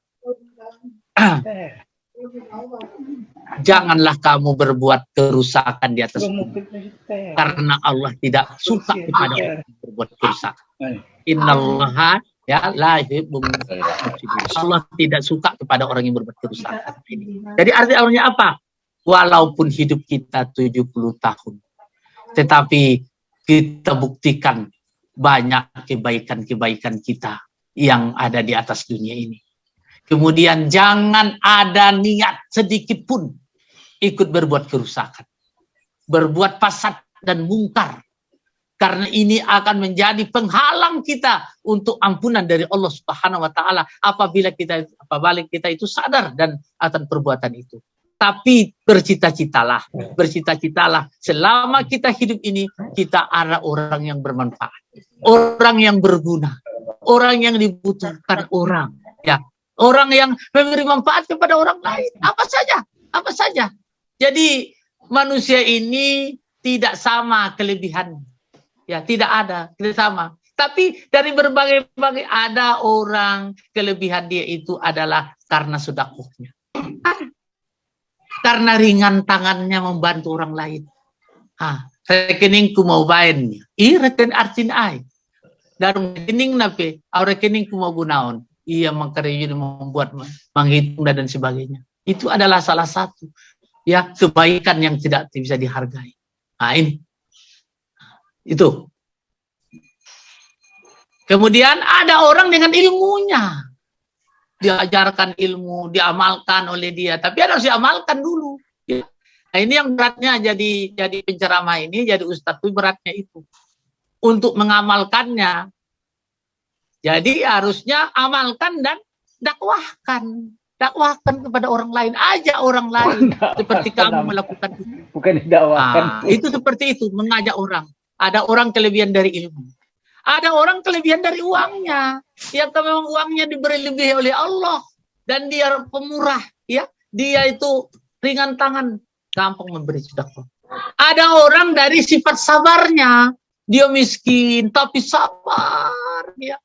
janganlah kamu berbuat kerusakan di atas bumi karena Allah tidak suka kepada orang yang berbuat kerusakan. Innallaha ya la Allah tidak suka kepada orang yang berbuat kerusakan. Jadi artinya apa? Walaupun hidup kita 70 tahun, tetapi kita buktikan banyak kebaikan-kebaikan kita yang ada di atas dunia ini. Kemudian jangan ada niat sedikit pun ikut berbuat kerusakan, berbuat fasad dan mungkar. Karena ini akan menjadi penghalang kita untuk ampunan dari Allah Subhanahu wa taala. Apabila kita apabila kita itu sadar dan akan perbuatan itu. Tapi bercita-citalah, bercita-citalah. Selama kita hidup ini kita ada orang yang bermanfaat, orang yang berguna, orang yang dibutuhkan orang, ya, orang yang memberi manfaat kepada orang lain, apa saja, apa saja. Jadi manusia ini tidak sama kelebihan. Ya, tidak ada, tidak sama. Tapi dari berbagai-bagai ada orang kelebihan dia itu adalah karena sudakuhnya. Karena ringan tangannya membantu orang lain. Ah, rekeningku mau bayarnya. I reken artin ai. Darung rekening nape, au rekeningku mau gunaon. Iya mengkarya membuat menghitung dan sebagainya. Itu adalah salah satu ya kebaikan yang tidak bisa dihargai. Nah ini itu. Kemudian ada orang dengan ilmunya diajarkan ilmu, diamalkan oleh dia. Tapi harus diamalkan dulu. Nah ini yang beratnya jadi jadi penceramah ini, jadi ustadz itu beratnya itu. Untuk mengamalkannya. Jadi harusnya amalkan dan dakwahkan. Dakwahkan kepada orang lain. Aja orang lain. seperti kamu melakukan itu. Bukan dakwahkan. Nah, itu seperti itu, mengajak orang. Ada orang kelebihan dari ilmu. Ada orang kelebihan dari uangnya. Yang memang uangnya diberi lebih oleh Allah. Dan dia pemurah. ya Dia itu ringan tangan. Gampang memberi sedekah. Ada orang dari sifat sabarnya. Dia miskin tapi sabar. ya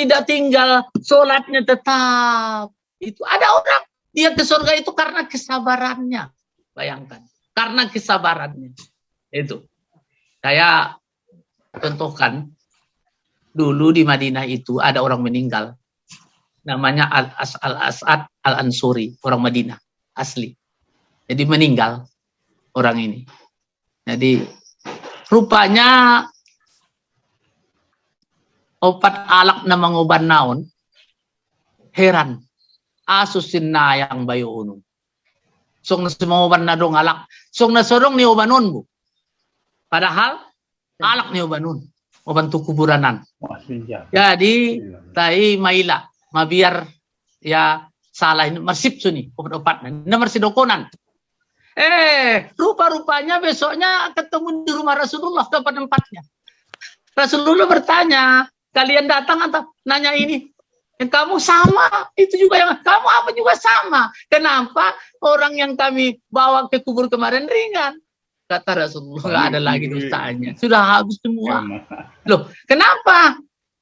Tidak tinggal sholatnya tetap. Itu ada orang. Dia ke surga itu karena kesabarannya. Bayangkan. Karena kesabarannya. Itu. Saya contohkan dulu di Madinah itu ada orang meninggal. Namanya Al-As'ad Al-Ansuri, orang Madinah, asli. Jadi meninggal orang ini. Jadi rupanya obat alak na manguban naon, heran. Asusin na yang bayo uno. Song na sumawaban na dong alak. Song na sorong ni ubanon bu. Padahal alak ni ubanon. Obantu kuburanan. Jadi tai maila mabiar ya salah ini mersip suni obat-obat nomor sidokonan. Eh, rupa-rupanya besoknya ketemu di rumah Rasulullah tempat tempatnya. Rasulullah bertanya, kalian datang atau nanya ini? Yang kamu sama, itu juga yang kamu apa juga sama. Kenapa orang yang kami bawa ke kubur kemarin ringan? Kata Rasulullah, nggak ada lagi dosanya. Sudah habis semua. Loh, kenapa?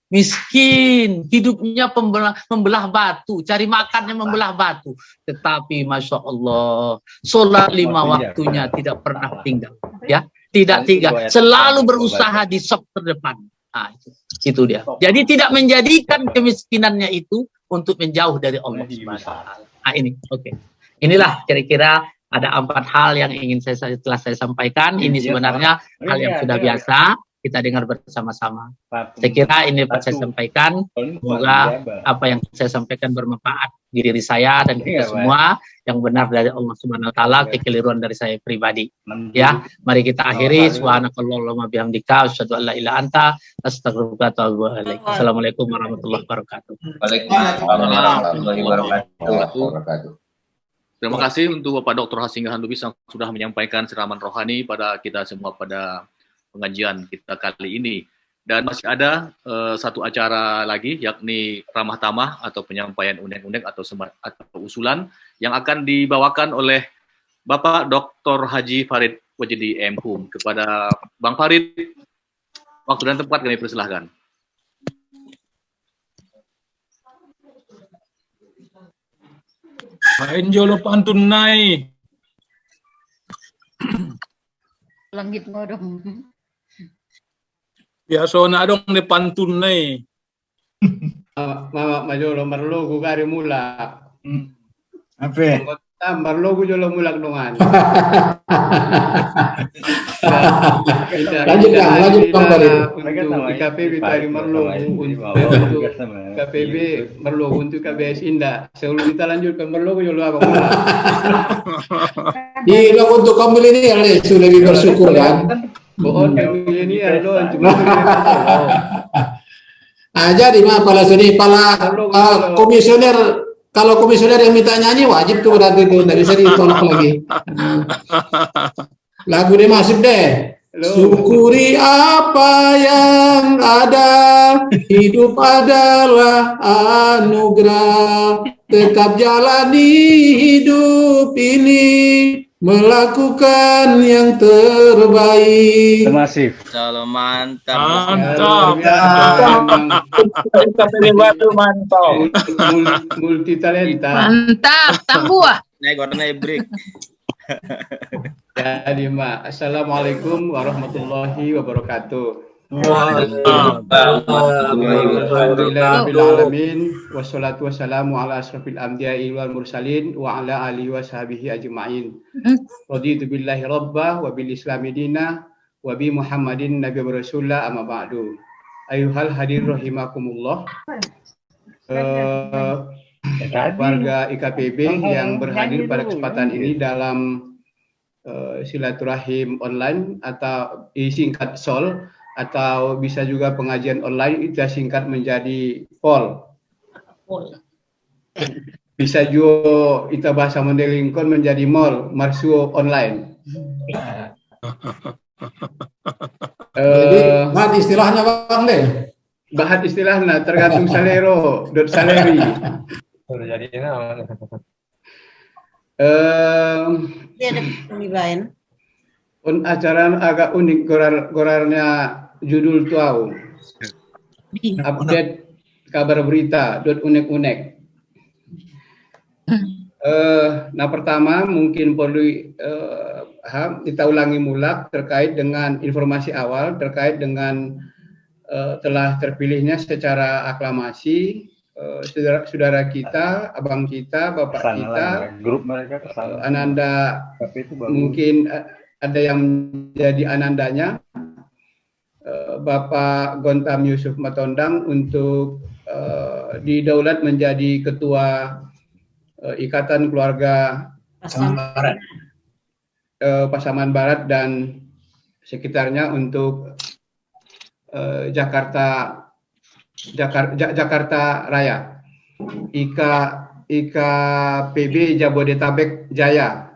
Miskin, hidupnya pembelah, membelah batu, cari makannya membelah batu. Tetapi Masya Allah, sholat lima waktunya tidak pernah tinggal. ya Tidak tinggal, selalu berusaha di sop terdepan. Nah, itu, itu dia. Jadi tidak menjadikan kemiskinannya itu untuk menjauh dari Allah Nah ini, oke. Okay. Inilah kira-kira ada empat hal yang ingin saya telah saya sampaikan. Ini sebenarnya hal yang sudah biasa kita dengar bersama-sama. Saya kira ini dapat saya sampaikan. Semoga apa yang saya sampaikan bermanfaat di diri saya dan kita semua yang benar dari Allah Subhanahu wa taala, kekeliruan dari saya pribadi. Ya, mari kita akhiri subhanakallahumma bihamdika asyhadu an la ilaha anta astaghfiruka wa atubu ilaik. Assalamualaikum warahmatullahi wabarakatuh. Waalaikumsalam warahmatullahi wabarakatuh. Terima kasih untuk Bapak Dr. Hasinggahan Lubis yang sudah menyampaikan siraman rohani pada kita semua pada pengajian kita kali ini. Dan masih ada uh, satu acara lagi, yakni ramah tamah atau penyampaian undang-undang atau, atau usulan yang akan dibawakan oleh Bapak Dr. Haji Farid Wajidi M. Hum. Kepada Bang Farid, waktu dan tempat kami persilahkan. Main jolo pantun nai. Langit ngodong. Biasa na dong ni pantun nai. Mama majolo marlo gugari mula. Apa? Tambar logo jolo mulak dongan. Lanjut Kang, lanjut Bang Farid. Untuk IKPB tadi merlogo untuk KPB merlogo untuk KBS Indah. Sebelum kita lanjutkan merlogo jolo apa mulak. Di lo untuk kamu ini ya sudah lebih bersyukur kan. Bohong kami ini lo cuma Ah, jadi mah pala sini pala ah, komisioner kalau komisioner yang minta nyanyi wajib tuh berarti itu dari bisa ditolak lagi. Hmm. Lagu deh masuk deh. Syukuri apa yang ada, hidup adalah anugerah. Tetap jalani hidup ini, melakukan yang terbaik. Masif. Kalau mantap. Mantap. mantap. Multi talenta. Mantap, tambuah. Naik warna break. Jadi Mak, Assalamualaikum warahmatullahi wabarakatuh. Alhamdulillahirrahmanirrahim Wassalatu wassalamu ala asrafil anbiya'i wal mursalin Wa ala alihi wa sahbihi ajma'in. Raditu billahi rabbah wa bil islami dina Wa bi muhammadin nabi wa rasulullah amma ba'du. Ayuhal hadir rahimakumullah. Eh, warga IKPB yang berhadir pada kesempatan ini dalam eh, silaturahim online atau disingkat SOL atau bisa juga pengajian online itu singkat menjadi POL. Bisa juga kita bahasa Mandelingkon menjadi mall, marsuo online. Jadi Eh, bahan istilahnya Bang deh. bahat istilahnya tergantung salero, dot saleri. Sudah jadi lain. un acara agak unik gorar gorarnya judul tuau. Update kabar berita dot unek unek. Eh, nah pertama mungkin perlu eh, ha, kita ulangi mulak terkait dengan informasi awal terkait dengan eh, telah terpilihnya secara aklamasi eh, saudara, saudara kita, abang kita, bapak Ke sana kita, lah, grup mereka eh, Ananda Tapi itu bagus. mungkin eh, ada yang menjadi anandanya eh, Bapak Gontam Yusuf Matondang untuk eh, didaulat menjadi ketua eh, Ikatan Keluarga eh, Pasaman Barat dan sekitarnya untuk eh, Jakarta Jakar- Ja- Jakarta Raya. IKA IKPB Jabodetabek Jaya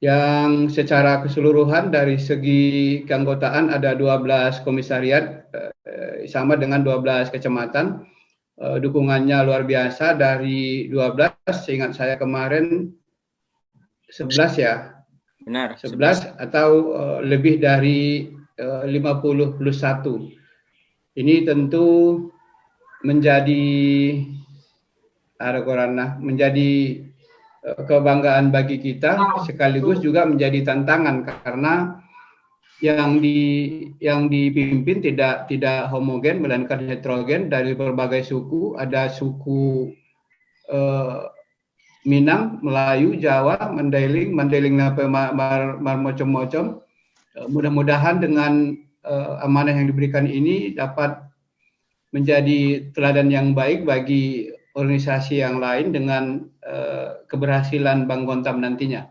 yang secara keseluruhan dari segi keanggotaan ada 12 komisariat eh, sama dengan 12 kecamatan. Eh, dukungannya luar biasa dari 12, seingat saya kemarin 11 ya. Benar. 11 atau eh, lebih dari eh, 50 plus 1. Ini tentu menjadi menjadi kebanggaan bagi kita sekaligus juga menjadi tantangan karena yang di yang dipimpin tidak tidak homogen melainkan heterogen dari berbagai suku ada suku eh, Minang, Melayu, Jawa, Mandailing, Mandailing apa mar, mar, macam-macam. Eh, Mudah-mudahan dengan eh, amanah yang diberikan ini dapat menjadi teladan yang baik bagi organisasi yang lain dengan eh, keberhasilan Bang Gontam nantinya.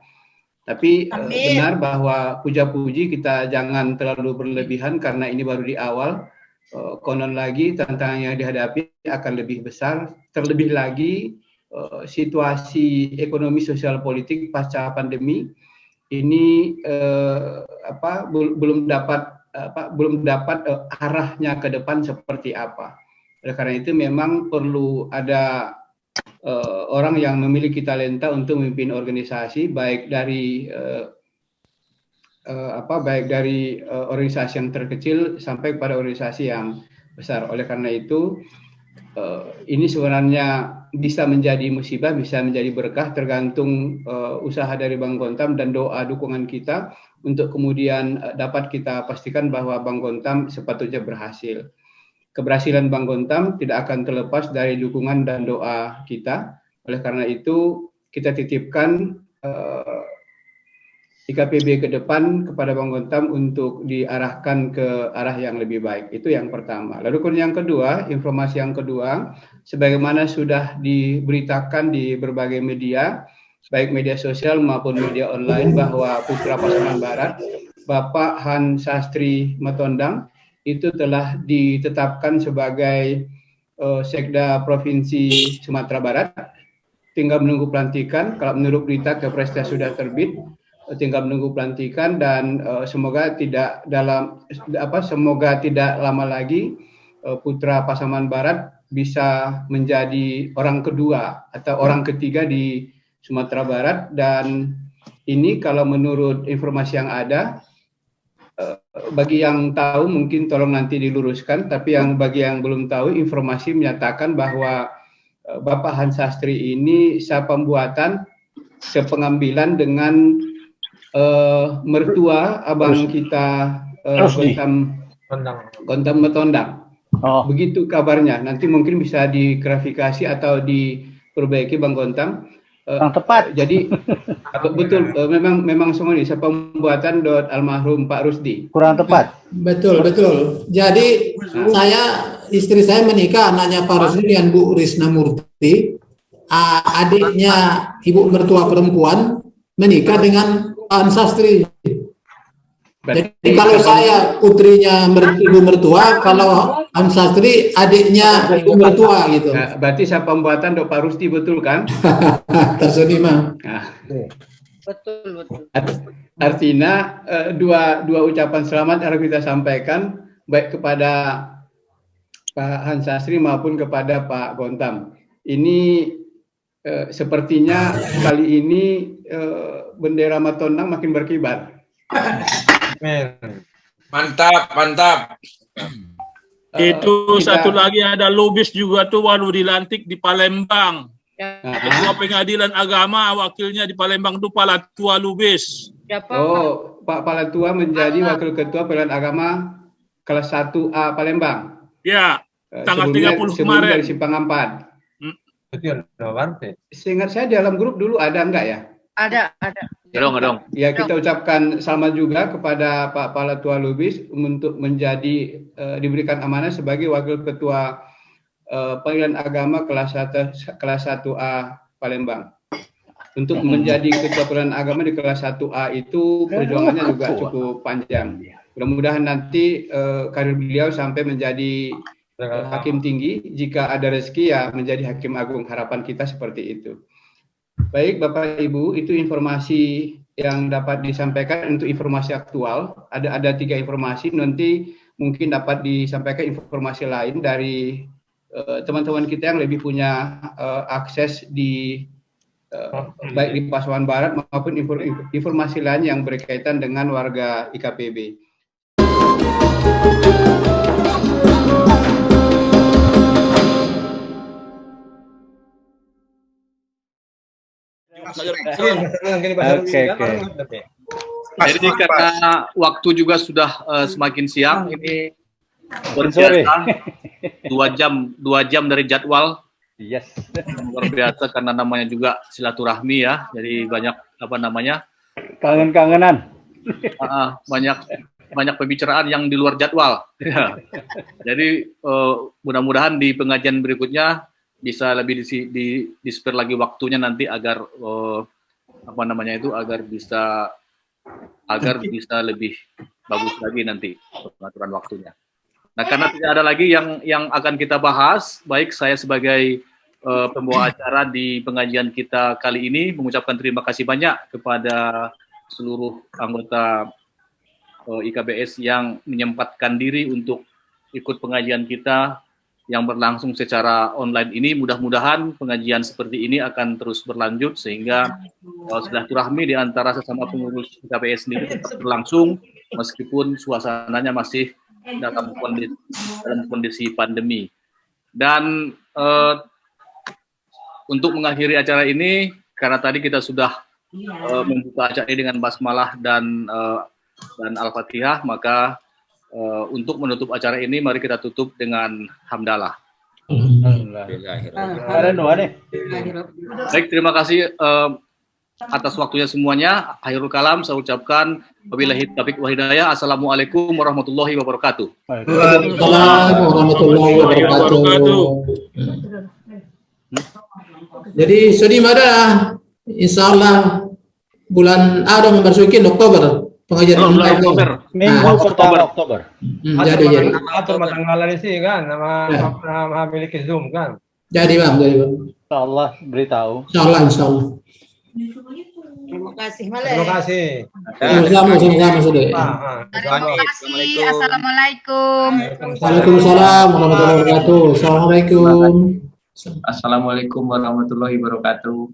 Tapi eh, benar bahwa puja-puji kita jangan terlalu berlebihan karena ini baru di awal. Eh, konon lagi tantangan yang dihadapi akan lebih besar. Terlebih lagi eh, situasi ekonomi sosial politik pasca pandemi ini eh, apa bel- belum dapat apa belum dapat eh, arahnya ke depan seperti apa. Oleh karena itu memang perlu ada eh, orang yang memiliki talenta untuk memimpin organisasi baik dari eh, eh, apa baik dari eh, organisasi yang terkecil sampai pada organisasi yang besar. Oleh karena itu eh, ini sebenarnya bisa menjadi musibah, bisa menjadi berkah tergantung eh, usaha dari Bang Gontam dan doa dukungan kita untuk kemudian dapat kita pastikan bahwa Bang Gontam sepatutnya berhasil. Keberhasilan Bang Gontam tidak akan terlepas dari dukungan dan doa kita. Oleh karena itu kita titipkan uh, IKPB ke depan kepada Bang Gontam untuk diarahkan ke arah yang lebih baik. Itu yang pertama. Lalu yang kedua, informasi yang kedua, sebagaimana sudah diberitakan di berbagai media, baik media sosial maupun media online bahwa Putra Pasaman Barat, Bapak Han Sastri Matondang, itu telah ditetapkan sebagai uh, Sekda Provinsi Sumatera Barat. Tinggal menunggu pelantikan, kalau menurut berita Kepresnya sudah terbit, tinggal menunggu pelantikan dan uh, semoga tidak dalam apa semoga tidak lama lagi uh, putra Pasaman Barat bisa menjadi orang kedua atau orang ketiga di Sumatera Barat. Dan ini kalau menurut informasi yang ada bagi yang tahu mungkin tolong nanti diluruskan tapi yang bagi yang belum tahu informasi menyatakan bahwa uh, Bapak Hans Sastri ini pembuatan sepengambilan dengan uh, mertua abang kita uh, Gontam Gontam Metondang. Oh. Begitu kabarnya. Nanti mungkin bisa digrafikasi atau diperbaiki Bang Gontam. Uh, Yang tepat. Jadi betul uh, memang memang semua ini pembuatan dot almarhum Pak Rusdi. Kurang tepat. Betul betul. Jadi Bu. saya istri saya menikah anaknya Pak Rusdi dengan Bu Risna Murti. Adiknya ibu mertua perempuan menikah dengan Pak Sastri. Jadi kalau saya putrinya ibu mertua, kalau Am Sastri adiknya ibu mertua gitu. Nah, berarti saya pembuatan Dok Pak Rusti betul kan? Tersunima. Nah. Betul betul. Artinya uh, dua dua ucapan selamat harus kita sampaikan baik kepada Pak Hans Sastri maupun kepada Pak Gontam. Ini uh, sepertinya kali ini uh, bendera Matondang makin berkibar. Mantap, mantap. Itu kita... satu lagi ada lobis juga tuh baru dilantik di Palembang. Ya. Ketua Pengadilan Agama wakilnya di Palembang itu Palatua Lubis. Oh, Pak Palatua menjadi wakil ketua Pengadilan Agama kelas 1A Palembang. Ya, eh, tanggal sebelumnya, 30 kemarin. dari Simpang Ampat. Hmm. Betul, Seingat saya di dalam grup dulu ada enggak ya? Ada, ada. Dong, dong. Ya kita ucapkan selamat juga kepada Pak Palatua Lubis untuk menjadi uh, diberikan amanah sebagai wakil ketua uh, pengadilan agama kelas 1 kelas 1A Palembang. Untuk menjadi ketua pengadilan agama di kelas 1A itu perjuangannya juga cukup panjang. Mudah-mudahan nanti uh, karir beliau sampai menjadi uh, hakim tinggi. Jika ada rezeki ya menjadi hakim agung. Harapan kita seperti itu. Baik Bapak Ibu, itu informasi yang dapat disampaikan untuk informasi aktual. Ada ada tiga informasi, nanti mungkin dapat disampaikan informasi lain dari eh, teman-teman uh, kita yang lebih punya uh, akses di uh, baik di Pasuruan Barat maupun informasi lain yang berkaitan dengan warga IKPB. Oke, oke. Jadi karena waktu juga sudah uh, semakin siang, ini berbiasa dua jam dua jam dari jadwal. Yes. Luar biasa karena namanya juga silaturahmi ya. Jadi banyak apa namanya? Kangen-kangenan. Uh, banyak banyak pembicaraan yang di luar jadwal. Jadi uh, mudah-mudahan di pengajian berikutnya bisa lebih di, di, di lagi waktunya nanti agar uh, apa namanya itu agar bisa agar bisa lebih bagus lagi nanti pengaturan waktunya. Nah karena tidak ada lagi yang yang akan kita bahas, baik saya sebagai uh, pembawa acara di pengajian kita kali ini mengucapkan terima kasih banyak kepada seluruh anggota uh, eh, IKBS yang menyempatkan diri untuk ikut pengajian kita yang berlangsung secara online ini mudah-mudahan pengajian seperti ini akan terus berlanjut sehingga uh, silaturahmi di antara sesama pengurus KPS ini tetap berlangsung meskipun suasananya masih dalam kondisi, dalam kondisi pandemi. Dan uh, untuk mengakhiri acara ini karena tadi kita sudah uh, membuka acara ini dengan basmalah dan uh, dan al-fatihah maka Uh, untuk menutup acara ini, mari kita tutup dengan hamdalah. Baik, terima kasih eh, atas waktunya semuanya. Akhirul kalam saya ucapkan wabillahi taufiq wa hidayah. Assalamualaikum warahmatullahi wabarakatuh. Waalaikumsalam warahmatullahi wabarakatuh. Jadi sedih ada insya Allah bulan ada memasuki Oktober pengajian Oh, online. Oktober. Minggu Ah, pertama Oktober. Hmm, jadi jadi Atur matanggalan sih kan, nama Ya. nama miliki Zoom kan. jadi bang jadi bang. Insya Allah beritahu. Insya Allah insya Allah. Terima kasih Male. Terima kasih. Sama sama sudah. Ah, ah. Terima kasih. Assalamualaikum. Waalaikumsalam warahmatullahi wabarakatuh. Assalamualaikum. Assalamualaikum warahmatullahi wabarakatuh.